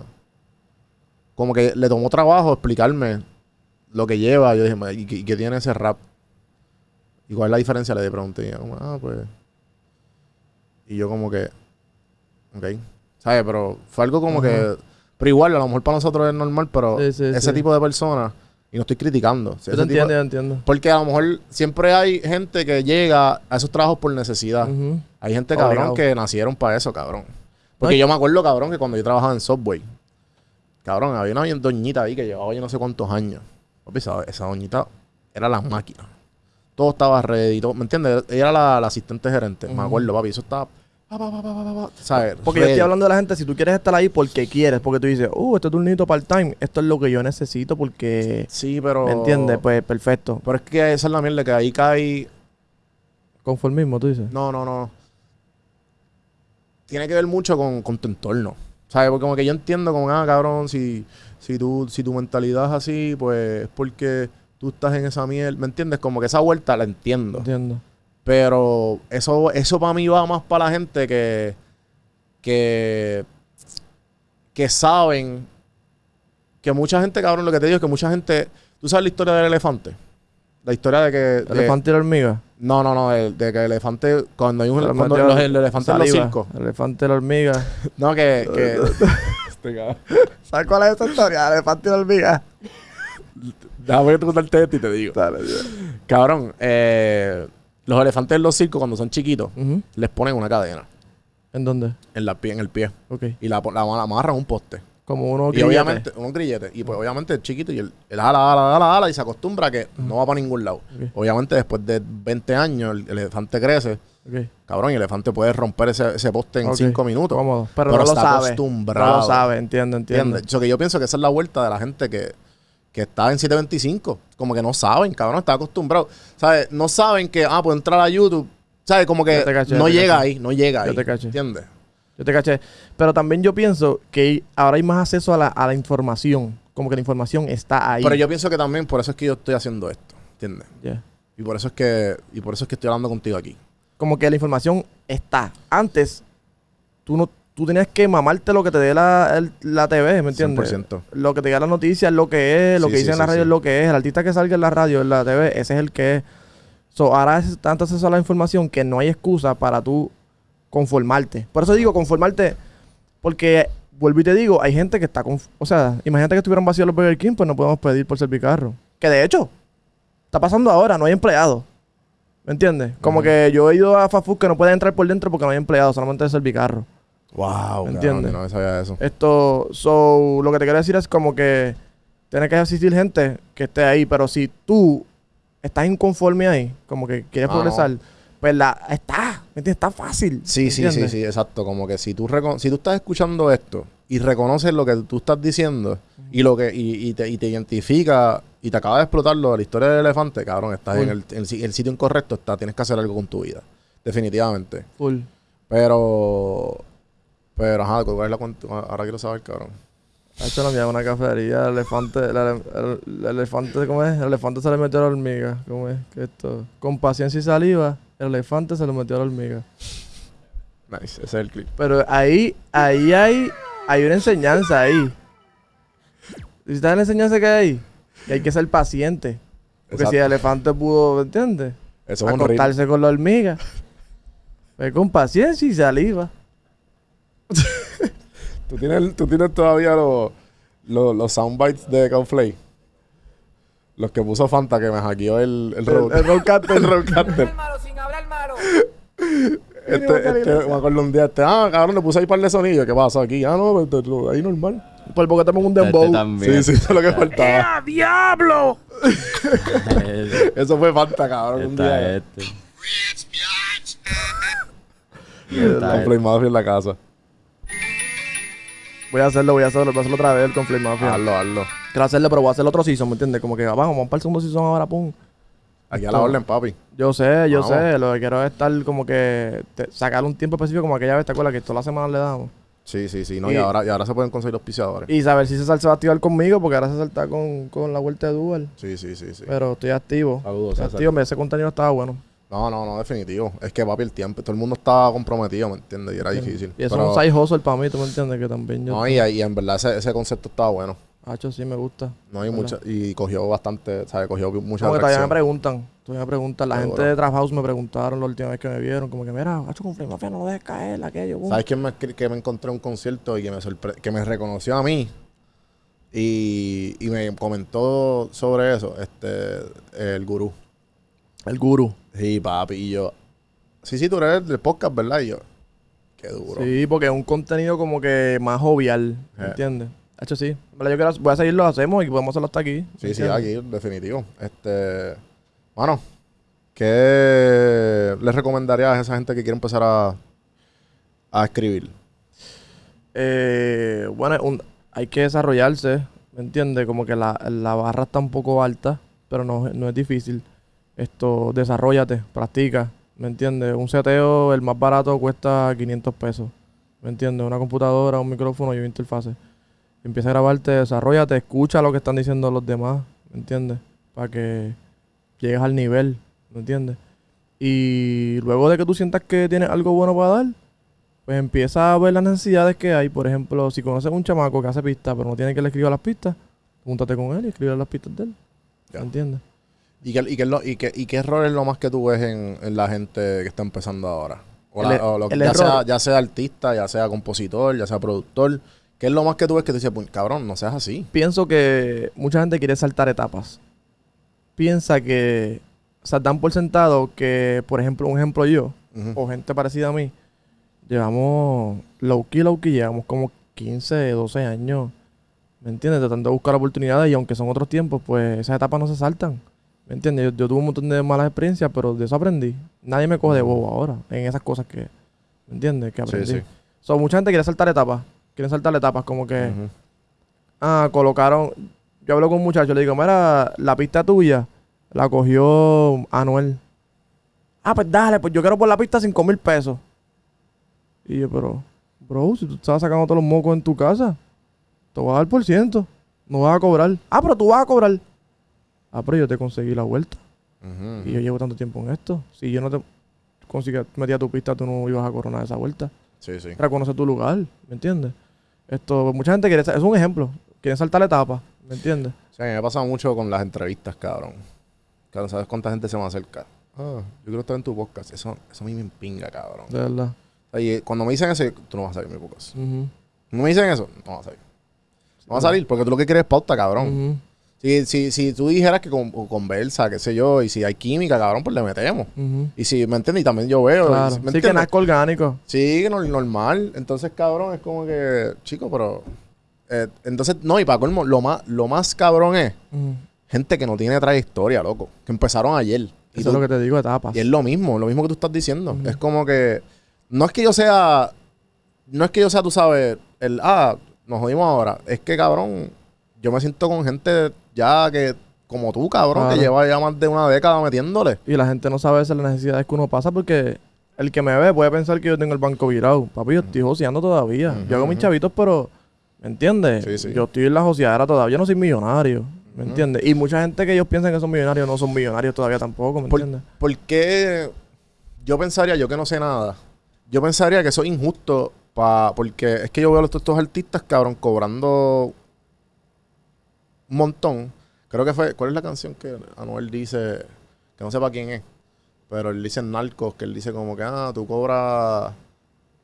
Como que le tomó trabajo explicarme lo que lleva. Yo dije, "Ma, ¿y qué, tiene ese rap? ¿Y cuál es la diferencia? Le pregunté. Y ella como, ah, pues. Y yo, como que. Ok. ¿Sabes? Pero fue algo como que. Pero igual, a lo mejor para nosotros es normal, pero Sí, sí, ese sí. tipo de personas. Y no estoy criticando. Yo te entiendo, yo entiendo. porque a lo mejor siempre hay gente que llega a esos trabajos por necesidad. Hay gente, cabrón, Obligado. que nacieron para eso, cabrón. Porque yo me acuerdo, cabrón, que cuando yo trabajaba en Subway, cabrón, había una doñita ahí que llevaba yo no sé cuántos años. Papi, esa, esa doñita era la máquina. Todo estaba ready, todo- ¿me entiendes? Ella era la, la asistente gerente. Me acuerdo, papi, eso estaba... pa, ¿sabes? Porque yo estoy hablando de la gente, si tú quieres estar ahí porque quieres, porque tú dices, uh, este turnito part-time, esto es lo que yo necesito porque... Sí, pero... ¿Me entiendes? Pues perfecto. Pero es que esa es la mierda, que ahí cae... Conformismo, tú dices. No, no, no. Tiene que ver mucho con, con tu entorno. ¿Sabes? Porque como que yo entiendo como, ah, cabrón, si, si, tú, si tu mentalidad es así, pues es porque tú estás en esa mierda. ¿Me entiendes? Como que esa vuelta la entiendo. Entiendo. Pero eso, eso para mí va más para la gente que, que, que saben que mucha gente, cabrón, lo que te digo es que mucha gente... ¿Tú sabes la historia del elefante? La historia de que... de- Elefante y la hormiga. No, no, no, de, de que el elefante, cuando hay un le cuando los, el elefante en los saliva. circos. El elefante y la hormiga. No, que, que Este. ¿Sabes cuál es esa historia? El elefante y la hormiga. déjame contarte esto y te digo. Dale, Cabrón, eh, los elefantes en los circos cuando son chiquitos les ponen una cadena ¿En dónde? en la en el pie Ok. y la, la, la amarran a un poste. Como uno y obviamente, unos grilletes. Y pues obviamente es chiquito y él, él jala, jala, jala, jala y se acostumbra a que no va para ningún lado. Obviamente después de 20 años el, el elefante crece. Ok. Cabrón, y el elefante puede romper ese, ese poste en Ok. 5 minutos. Cómodo. Pero, Pero no lo sabe. acostumbrado. No lo sabe, entiendo, entiendo. Eso que yo pienso que esa es la vuelta de la gente que, que está en 725. Como que no saben, cabrón, está acostumbrado. ¿Sabes? No saben que, ah, puedo entrar a YouTube. ¿Sabes? Como que Ya te caché, no llega caché. ahí, no llega ahí. te caché. ¿Entiendes? Yo te caché. Pero también yo pienso que ahora hay más acceso a la, a la información. Como que la información está ahí. Pero yo pienso que también por eso es que yo estoy haciendo esto. ¿Entiendes? Ya. Y por eso es que, y por eso es que estoy hablando contigo aquí. Como que la información está. Antes, tú no tú tenías que mamarte lo que te dé la, el- la TV, ¿me entiendes? 100%. Lo que te diga la noticia es lo que es, lo Sí, que sí, dice en la sí, radio sí. es lo que es, el artista que salga en la radio, en la TV, ese es el que es. So, ahora es tanto acceso a la información que no hay excusa para tú conformarte. Por eso digo conformarte, porque vuelvo y te digo, hay gente que está conf- O sea, imagínate que estuvieran vacíos los Burger King, pues no podemos pedir por servicarro. Que de hecho, está pasando ahora, no hay empleados. ¿Me entiendes? Como que yo he ido a fast food que no pueden entrar por dentro porque no hay empleados, solamente es servicarro. Wow, ¿Entiendes? No sabía eso. Esto, so, lo que te quiero decir es como que tiene que existir gente que esté ahí, pero si tú estás inconforme ahí, como que quieres Ah, progresar, no. Pues la está, ¿me entiendes? Está fácil. Sí, sí, sí, sí, exacto. Como que si tú, si tú estás escuchando esto y reconoces lo que tú estás diciendo y lo que y, y te, y te identifica y te acaba de explotar lo de la historia del elefante, cabrón, estás en, el, en el si- el sitio incorrecto, está, tienes que hacer algo con tu vida. Definitivamente. Full. Pero, pero, ajá, ¿cuál es la cuenta? Ahora quiero saber, cabrón. Ha hecho la mía una cafetería, el elefante, el, ele- el- el elefante, ¿cómo es? El elefante se le metió a la hormiga, ¿cómo es? Que esto, con paciencia y saliva, el elefante se le metió a la hormiga. Nice, ese es el clip. Pero ahí, ahí hay, hay una enseñanza ahí. ¿Y sabes la enseñanza que hay ahí? Que hay que ser paciente. Porque si el elefante pudo, ¿entiendes? Eso es un. Acostarse con la hormiga. Pues con paciencia y saliva. ¿Tú tienes, tú tienes todavía los, los, los soundbites de Conflay. Los que puso Fanta que me hackeó el, el, road- el roadcaster. el roadcaster. malo, sin hablar malo. Este, este, me acuerdo un día, este, ah, cabrón, le puse ahí par de sonidos. ¿Qué pasó aquí? Ah, no, pues, lo- ahí normal. Por porque tengo un Este dembow. también. Sí, sí, eso es lo que faltaba. ¡Diablo! Eso fue Fanta, cabrón, un día. este. Con este. Play Mafia en la casa. Voy a hacerlo, voy a hacerlo, voy a hacerlo otra vez el Conflict Mafia. Hazlo, hazlo. Quiero hacerlo, pero voy a hacer otro season, ¿me entiendes? Como que vamos, vamos para el segundo season ahora, pum. Aquí a la orden, papi. Yo sé, yo Vamos. sé. Lo que quiero es estar como que... te- sacar un tiempo específico como aquella vez, ¿te acuerdas? Que todas las semanas le damos. Sí, sí, sí. No, Y- y, ahora, y ahora se pueden conseguir los piseadores. Y saber si César se va a activar conmigo, porque ahora César está con, con la vuelta de Dual. Sí, sí, sí, sí. Pero estoy activo. Saludos, Estoy César. activo, ese contenido estaba bueno. No, no, no, definitivo. Es que, papi, el tiempo. Todo el mundo estaba comprometido, ¿me entiendes? Y era difícil. Y eso Pero- es un side hustle para mí, ¿tú me entiendes? Que también yo... No, y, y en verdad ese, ese concepto estaba bueno. Hacho, sí me gusta. No hay mucha, y cogió bastante, ¿sabes? Cogió mucha Como que todavía me preguntan. Todavía me preguntan. La Seguro. gente de Trap House me preguntaron la última vez que me vieron. Como que, mira, Hacho, con Flame Mafia no lo dejes caer, aquello. boom". ¿Sabes quién me, que me encontré en un concierto y que me, sorpre- que me reconoció a mí? Y, y me comentó sobre eso, este, el gurú. El guru. Sí, papi, y yo, sí, sí, tú eres del podcast, ¿verdad? Y yo, qué duro. Sí, porque es un contenido como que más jovial. ¿Me Eh. Hacho, sí. Yo quiero, voy a seguirlo, hacemos y podemos hacerlo hasta aquí. Sí, ¿me sí, aquí, definitivo. Este, bueno, ¿qué le recomendarías a esa gente que quiere empezar a, a escribir? Eh, bueno, un- hay que desarrollarse, ¿me entiendes? Como que la, la barra está un poco alta, pero no, no es difícil. Esto, desarrollate, practica, ¿me entiendes? Un seteo, el más barato, cuesta 500 pesos, ¿me entiendes? Una computadora, un micrófono y una interfase. Empieza a grabarte, desarrollate, escucha lo que están diciendo los demás, ¿me entiendes? Para que llegues al nivel, ¿me entiendes? Y luego de que tú sientas que tienes algo bueno para dar, pues empieza a ver las necesidades que hay. Por ejemplo, si conoces a un chamaco que hace pistas, pero no tiene que le escriba las pistas, júntate con él y escribe las pistas de él. ¿Me entiendes? ¿Y qué, y, qué y, qué, ¿Y qué error es lo más que tú ves en, en la gente que está empezando ahora? O El la- o lo- ya, sea, ya sea artista, ya sea compositor, ya sea productor. ¿Qué es lo más que tú ves que tú dices, "Puñ, cabrón, no seas así? Pienso que mucha gente quiere saltar etapas. Piensa que, o sea, dan por sentado que, por ejemplo, un ejemplo yo, o gente parecida a mí, llevamos low key, low key, llevamos como 15, 12 años, ¿me entiendes? Tratando de buscar oportunidades y aunque son otros tiempos, pues esas etapas no se saltan, ¿me entiendes? Yo, yo tuve un montón de malas experiencias, pero de eso aprendí. Nadie me coge de bobo ahora en esas cosas que, ¿me entiendes? Que Sí, aprendí. sí. So, mucha gente quiere saltar etapas, quieren saltar etapas como que... Ah, colocaron. Yo hablo con un muchacho, le digo, mira, la pista tuya la cogió Anuel. Ah, pues dale, pues yo quiero por la pista 5 mil pesos. Y yo, pero, bro, si tú estabas sacando todos los mocos en tu casa, te voy a dar por ciento. No vas a cobrar. Ah, pero tú vas a cobrar. Ah, pero yo te conseguí la vuelta. Y yo llevo tanto tiempo en esto. Si yo no te conseguía, metía tu pista, tú no ibas a coronar esa vuelta Sí, sí. reconoce tu lugar, ¿me entiendes? Esto, mucha gente quiere, es un ejemplo, quieren saltar la etapa, ¿me entiendes? Sí, a mí me pasa mucho con las entrevistas, cabrón. Claro, ¿sabes cuánta gente se me acerca? Ah, yo quiero estar en tu podcast. Eso, eso a mí me empinga, cabrón. De verdad. Y eh, cuando me dicen eso, tú no vas a salir en mi podcast. Ujú, No me dicen eso, no vas a salir. No vas a salir porque tú lo que quieres es pauta, cabrón. Si, si, si tú dijeras que con, conversa, qué sé yo, y si hay química, cabrón, pues le metemos. Y si, ¿me entiendes? Y también yo veo. Claro. ¿me Sí, que nazca orgánico. Sí, que no- normal. Entonces, cabrón, es como que, chico, pero... eh, entonces, no, y para colmo, lo más, lo más cabrón es gente que no tiene trayectoria, loco. Que empezaron ayer. Y, Eso tú- es lo que te digo, etapas. y es lo mismo, lo mismo que tú estás diciendo. Es como que... No es que yo sea... No es que yo sea, tú sabes, el... Ah, nos jodimos ahora. Es que, cabrón, yo me siento con gente ya que... Como tú, cabrón, Claro. que lleva ya más de una década metiéndole. Y la gente no sabe esas necesidades que uno pasa porque el que me ve puede pensar que yo tengo el banco virado. Papi, yo estoy joseando todavía. Yo hago mis chavitos, pero, ¿me entiendes? Sí, sí. Yo estoy en la joseadera todavía, yo no soy millonario. ¿Me Ujú. entiendes? Y mucha gente que ellos piensan que son millonarios no son millonarios todavía tampoco, ¿me Por- entiendes? ¿Por qué yo pensaría, yo que no sé nada, yo pensaría que eso es injusto pa, porque es que yo veo a los- estos artistas, cabrón, cobrando un montón. Creo que fue, ¿cuál es la canción que Anuel dice, que no sepa quién es, pero él dice en Narcos, que él dice como que, ah, tú cobras,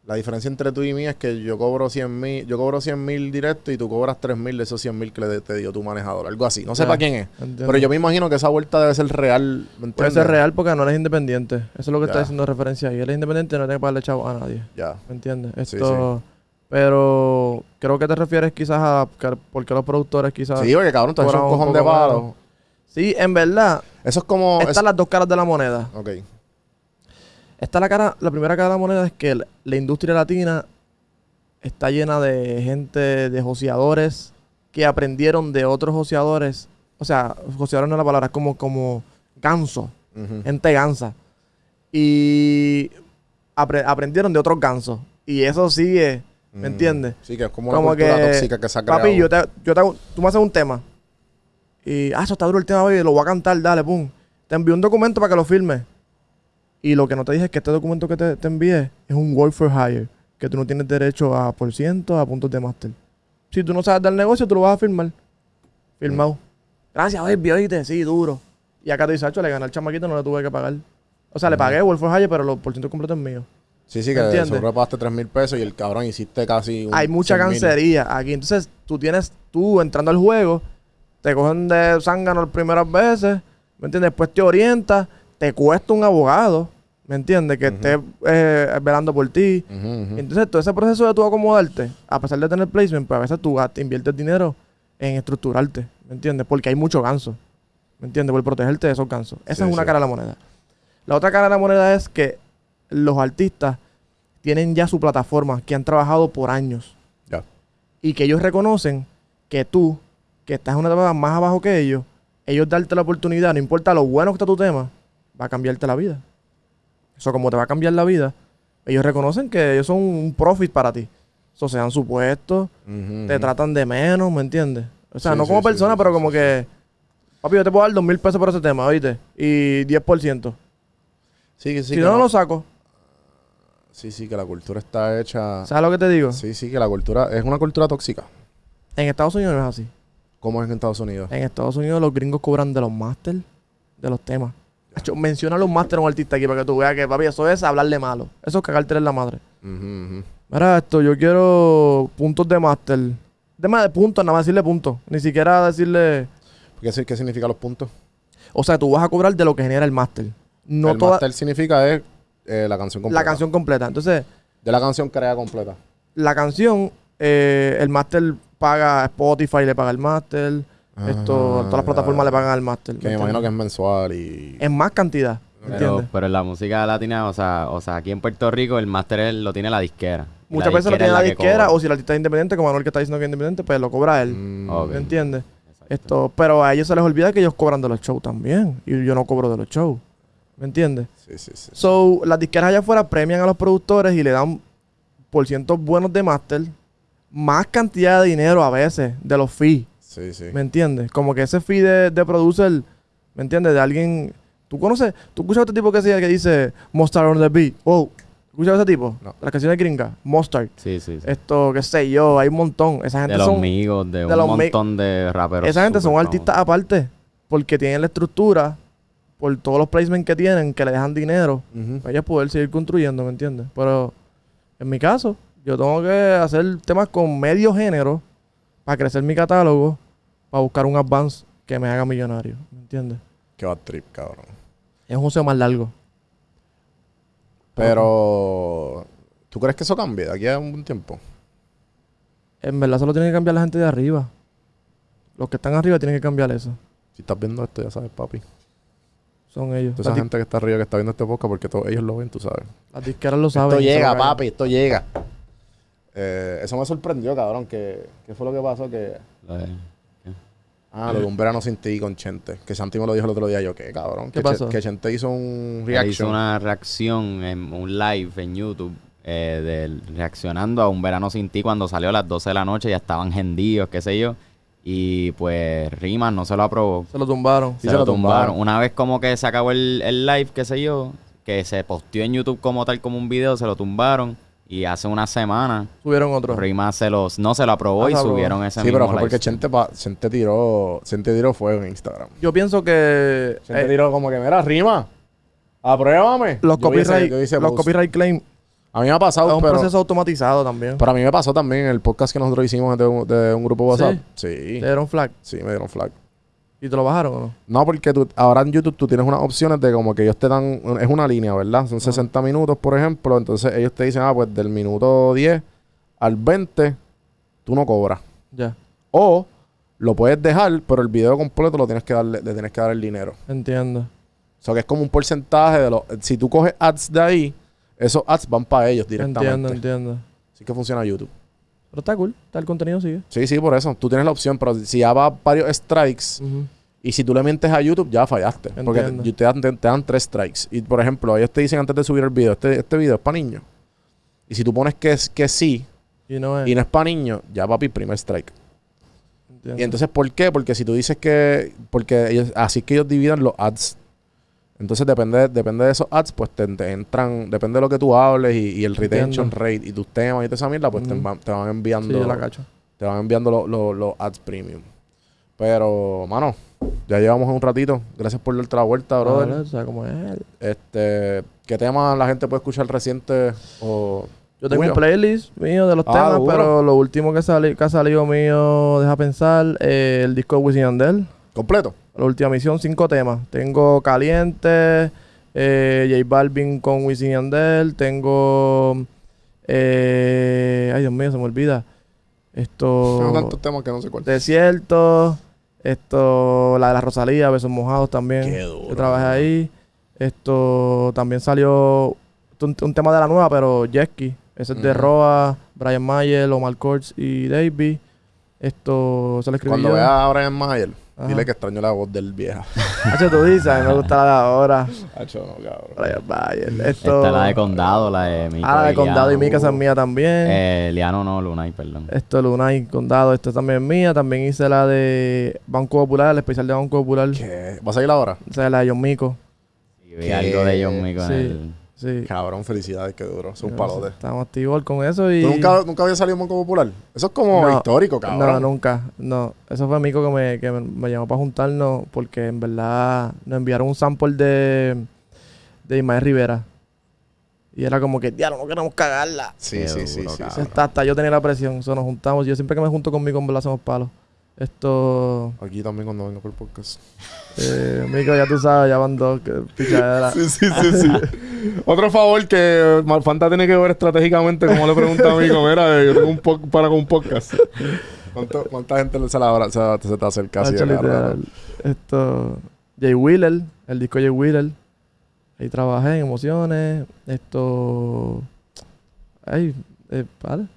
la diferencia entre tú y mí es que yo cobro 100 mil, yo cobro 100 mil directo y tú cobras 3 mil de esos 100 mil que le, te dio tu manejador, algo así, no sé Ya. para quién es. Pero yo me imagino que esa vuelta debe ser real. ¿me Puede ser real porque no eres independiente. Eso es lo que está diciendo referencia ahí. Él es independiente y no tiene que pagarle chavo a nadie. Ya. ¿Me entiendes? Sí, Esto... Pero creo que te refieres quizás a que- porque los productores quizás... Sí, oye, cabrón, has hecho un cojón de menos. Sí, en verdad, Eso es como. están es- las dos caras de la moneda. Ok. Está la cara, la primera cara de la moneda es que la, industria latina está llena de gente, de joseadores que aprendieron de otros joseadores. O sea, joseadores no es la palabra, es como, como ganso. Ujú. gente gansa. Y apre- aprendieron de otros gansos. Y eso sigue, ¿me Mm. entiendes? Sí, que es como una Como cultura que, tóxica que se ha creado. papi, yo te, yo te hago- tú me haces un tema. Y, ah, eso está duro el tema, baby, lo voy a cantar, dale, pum. Te envío un documento para que lo firmes. Y lo que no te dije es que este documento que te, te envié es un work for hire. Que tú no tienes derecho a por ciento, a puntos de máster. Si tú no sabes del negocio, tú lo vas a firmar. Firmado. Gracias, baby, oíste, sí, duro. Y acá te dice, "Acho, le gané al chamaquito, no le tuve que pagar. O sea, le pagué work for hire, pero los por ciento completo es mío. Sí, sí, ¿Me que entiendes? seguro pagaste 3 mil pesos y el cabrón hiciste casi un Hay mucha 100,000. cancería aquí. Entonces, tú tienes, tú entrando al juego, te cogen de zángano las primeras veces, ¿me entiendes? Después te orientas, te cuesta un abogado, ¿me entiendes? Que esté eh, velando por ti. Entonces, todo ese proceso de tú acomodarte, a pesar de tener placement, pues a veces tú inviertes dinero en estructurarte, ¿me entiendes? Porque hay mucho ganso, ¿me entiendes? Por protegerte de esos gansos. Esa Sí, es una sí. cara de la moneda. La otra cara de la moneda es que los artistas tienen ya su plataforma que han trabajado por años Ya. y que ellos reconocen que tú, que estás en una etapa más abajo que ellos, ellos darte la oportunidad, no importa lo bueno que está tu tema, va a cambiarte la vida. Eso como te va a cambiar la vida, ellos reconocen que ellos son un profit para ti. Eso se dan su puesto, te tratan de menos, ¿me entiendes? O sea, Sí, no como sí, persona, sí, pero como que, papi, yo te puedo dar dos mil pesos por ese tema, ¿oíste? Y 10%. Sí, sí, si no no- lo saco. Sí, sí, que la cultura está hecha. ¿Sabes lo que te digo? Sí, sí, que la cultura es una cultura tóxica. En Estados Unidos no es así. como es en Estados Unidos. En Estados Unidos los gringos cobran de los máster de los temas. Hacho, menciona los máster a un artista aquí para que tú veas que, papi, eso es hablarle malo. Eso es cagarte en la madre. Mira esto, yo quiero puntos de máster. Más de puntos, nada más decirle puntos. Ni siquiera decirle... ¿Qué, qué significa los puntos? O sea, tú vas a cobrar de lo que genera el máster. No el toda master significa es eh, la canción completa. la canción completa. Entonces, De la canción creada completa. la canción, eh, el máster paga Spotify, le paga el máster. Esto, Ah, todas las plataformas le pagan al máster. Que me imagino que es mensual y... es más cantidad. Pero, pero en la música latina, o sea, o sea, aquí en Puerto Rico el máster lo tiene la disquera. Muchas la veces lo tiene la que disquera o si el artista es independiente, como Manuel que está diciendo que es independiente, pues lo cobra él. Mm, Ok. ¿Me entiendes? Esto, pero a ellos se les olvida que ellos cobran de los shows también. Y yo no cobro de los shows. ¿Me entiendes? Sí, sí, sí. So, las disqueras allá afuera premian a los productores y le dan por cientos buenos de máster, más cantidad de dinero a veces de los fees. Sí, sí. ¿Me entiendes? Como que ese fee de, de producer, ¿me entiendes? De alguien. ¿Tú conoces? ¿Tú escuchas a este tipo que, se, que dice Mustard on the beat? Wow. ¿Escuchas a ese tipo? No. Las canciones gringas. Mustard. Sí, sí, sí. Esto, qué sé yo, hay un montón. Esa gente de los son. amigos, de, de un los montón de raperos. Esa gente son artistas aparte. Porque tienen la estructura, por todos los placements que tienen, que le dejan dinero, Ujú. para ellos poder seguir construyendo, ¿me entiendes? Pero en mi caso, yo tengo que hacer temas con medio género para crecer mi catálogo, para buscar un advance que me haga millonario, ¿me entiendes? Qué bad trip, cabrón. Es un museo más largo. Pero... ¿Tú crees que eso cambie de aquí a un tiempo? En verdad solo tiene que cambiar la gente de arriba. Los que están arriba tienen que cambiar eso. Si estás viendo esto, ya sabes, papi. Son ellos. Toda esa gente que está arriba, que está viendo este podcast, porque todos ellos lo ven, tú sabes. las disqueras lo saben. Esto llega, papi, esto llega. Eh, eso me sorprendió, cabrón. Que, ¿Qué fue lo que pasó? Que... De- Ah, lo de un verano sin ti con Chente. Que Santi me lo dijo el otro día. Yo, ¿qué, cabrón? ¿Qué que, pasó? Que Chente hizo un reaction. hizo una reacción en un live en YouTube eh, del- reaccionando a un verano sin ti cuando salió a las 12 de la noche, ya estaban hendidos, qué sé yo. Y pues Rimas no se lo aprobó. Se lo tumbaron. Sí, se, se lo lo tumbaron. tumbaron. Una vez como que se acabó el, el live, qué sé yo, que se posteó en YouTube como tal como un video, se lo tumbaron. Y hace una semana Subieron otro. Rimas se los, no se lo aprobó Ah, y subieron ese Sí, mismo pero fue porque. Chente, pa- Chente tiró Chente tiró fuego en Instagram. Yo pienso que Chente eh, tiró como que, mira, rima. Apruébame. los copyright, los post. copyright claim A mí me ha pasado, es un pero, proceso automatizado también. pero a mí me pasó también el podcast que nosotros hicimos de un, de un grupo WhatsApp. Sí. Te dieron flag Sí, me dieron flag. y te lo bajaron o no. No, porque tú, ahora en YouTube tú tienes unas opciones de como que ellos te dan, es una línea, ¿verdad? Son 60 minutos, por ejemplo. Entonces ellos te dicen, ah, pues del minuto 10 al 20, tú no cobras. Ya, O lo puedes dejar, pero el video completo lo tienes que darle, le tienes que dar el dinero. entiendo. O sea que es como un porcentaje de los. Si tú coges ads de ahí, esos ads van para ellos directamente. Entiendo, entiendo. Así que funciona YouTube. Pero está cool, está el contenido sigue. Sí, sí, por eso. Tú tienes la opción, pero si ya va varios strikes. Y si tú le mientes a YouTube, ya fallaste. Porque Entiendo. te, te dan, te dan tres strikes. Y por ejemplo, ellos te dicen antes de subir el video, este, este video es para niños. Y si tú pones que, que sí Y no es. y no es para niños, ya papi, primer strike. entiendo. Y entonces, ¿por qué? Porque si tú dices que... Porque ellos, así que ellos dividen los ads. Entonces, depende, depende de esos ads, pues te, te entran... Depende de lo que tú hables y, y el retention Entiendo. rate y tus temas y toda esa mierda, pues te, van- te van Sí, enviando... yo la cacho. te van enviando lo- lo- los ads premium. Pero, mano, ya llevamos un ratito. Gracias por darte la vuelta, brother. O sea, como es. Este, ¿qué tema la gente puede escuchar reciente o Yo tengo un playlist mío de los Ah, temas, duro. pero lo último que, sali- que ha salido mío, deja pensar, eh, el disco de Wisin y Yandel. completo? La última misión, cinco temas. Tengo Caliente, eh, J Balvin con Wisin y Yandel. Tengo. eh, ay, Dios mío, se me olvida. Esto. Tengo tantos temas que no sé cuál. Desierto. Esto. La de la Rosalía, Besos Mojados también. Qué duro. Yo trabajé ahí. Esto también salió. Un, un tema de la nueva, pero Jesky. Ese es de. Roa, Brian Mayer, Omar Courts y Davey. Esto se lo escribí Cuando yo. veas a Brian Mayer, Ajá. dile que extraño la voz del vieja. Hacho, tú dices, a mí me gusta la de ahora. Hacho, no, cabrón. Mayer. Esto. Esta es la de Condado, la de Mico. Ah, la de Condado y. Mika, esa es mía también. Eh, Liano no, Lunay, perdón. Esto, Lunay, Condado, esto también es mía. También hice la de Banco Popular, el especial de Banco Popular. ¿Qué? ¿Vas a ir ahora? O sea, la de John Mico. Y vi algo de John Mico Sí. en el... Sí. Cabrón, felicidades, qué duro. Es un No, palote. Estamos activos con eso y... ¿Tú nunca, nunca había salido en Banco Popular? Eso es como No, histórico, cabrón. No, nunca. No. Eso fue Mico que me, que me, me llamó para juntarnos porque en verdad nos enviaron un sample de, de Ismael Rivera. Y era como que, diablo, no queremos cagarla. Sí, Qué sí, sí, duro, sí, sí. Hasta, hasta yo tenía la presión. Eso nos juntamos. Yo siempre que me junto conmigo, en verdad hacemos palos. Esto... Aquí también cuando vengo por podcast. Eh, Mico, ya tú sabes, ya van dos. Que pichadera. Sí, sí, sí, sí. Otro favor que Malfanta tiene que ver estratégicamente, como le pregunta a mí, como era, yo tengo un po- para con un podcast. ¿Cuánto- ¿Cuánta gente se, la, se, se te acerca así? Esto... Jay Wheeler, el disco Jay Wheeler. Ahí trabajé en emociones. Esto... Ay, eh, vale.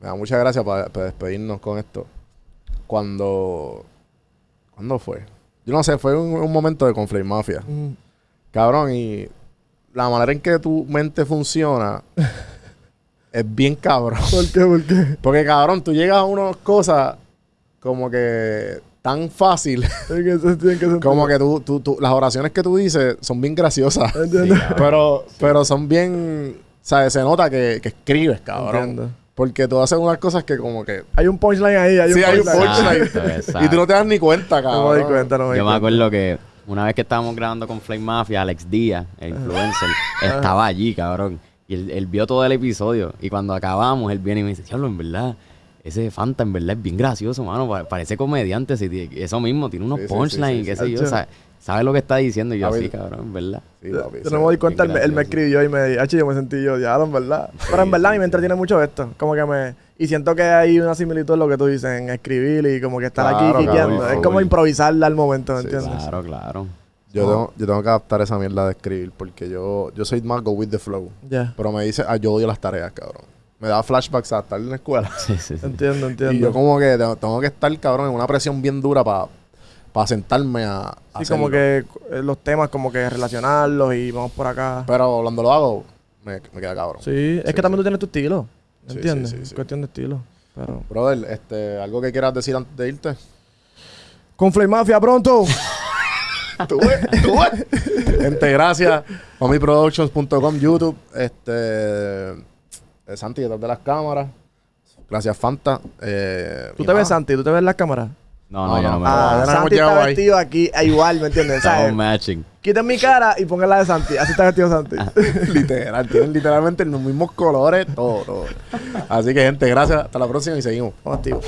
Me da muchas gracias para despedirnos con esto. Cuando... ¿Cuándo fue? Yo no sé, fue un, un momento de Conflict Mafia. Mm. Cabrón, y la manera en que tu mente funciona es bien cabrón. ¿Por qué? ¿Por qué? Porque cabrón, tú llegas a unas cosas como que tan fácil. ¿En qué sentido? ¿En qué sentido? como que tú, tú, tú- las oraciones que tú dices son bien graciosas. Pero, pero son bien. ¿Sabes? Se nota que, que escribes, cabrón. Entiendo. Porque tú haces unas cosas que como que. Hay un punchline ahí. Hay un Sí, hay un punchline. punchline. Exacto, exacto. Y tú no te das ni cuenta, No cabrón. me doy cuenta, no me Yo me cuenta. acuerdo que una vez que estábamos grabando con Flame Mafia, Alex Díaz, el influencer, estaba allí, cabrón. Y él, él vio todo el episodio. Y cuando acabamos, él viene y me dice, diablo, en verdad, ese Fanta en verdad es bien gracioso, mano. pa- Parece comediante. eso mismo, tiene unos Sí, sí, sí, punchlines, sí, qué sí. sé yo. Hacho. sabe, sabe lo que está diciendo. Y yo así, cabrón, en verdad. Sí, papi, Yo sí. no me doy cuenta, él, me- él me gracioso. escribió y me dijo, "Hacho, yo me sentí yo, en verdad. Pero en verdad a mí me entretiene mucho esto. Como que me... Y siento que hay una similitud en lo que tú dices, en escribir y como que estar Claro, aquí quiqueando. Es como improvisarla al momento, ¿me Sí, entiendes? Claro, claro. Yo, tengo, yo tengo que adaptar esa mierda de escribir porque yo, yo soy más go with the flow. Ya. Pero me dice, ah, yo odio las tareas, cabrón. Me da flashbacks a estar en la escuela. Sí, sí, sí. Entiendo, entiendo. Y yo como que tengo, tengo que estar, cabrón, en una presión bien dura para sentarme a, a Sí, como que eh, los temas como que relacionarlos y vamos por acá. Pero cuando lo hago, me, me queda cabrón. Sí, es Sí, que también tú tienes tu estilo. ¿Entiendes? Es cuestión de estilo. Pero... Brother, este, ¿algo que quieras decir antes de irte? Con Flame Mafia pronto. ¿Tú ves? ¿Tú ves? Gente, gracias. Homiproductions.com, YouTube. Este, eh, Santi, detrás de las cámaras. Gracias, Fanta. Eh, ¿Tú te ves. Santi? ¿Tú te ves en las cámaras? No, No, no, yo no. no me Ah, voy. ya nos hemos Santi llevado está ahí. vestido aquí eh, igual, ¿me entiendes? Estamos ¿Sabes? matching. Quiten mi cara y pongan la de Santi. Así está vestido Santi. Literal, tienen literalmente los mismos colores, todo, todo. Así que, gente, gracias. Hasta la próxima y seguimos. Vamos activos.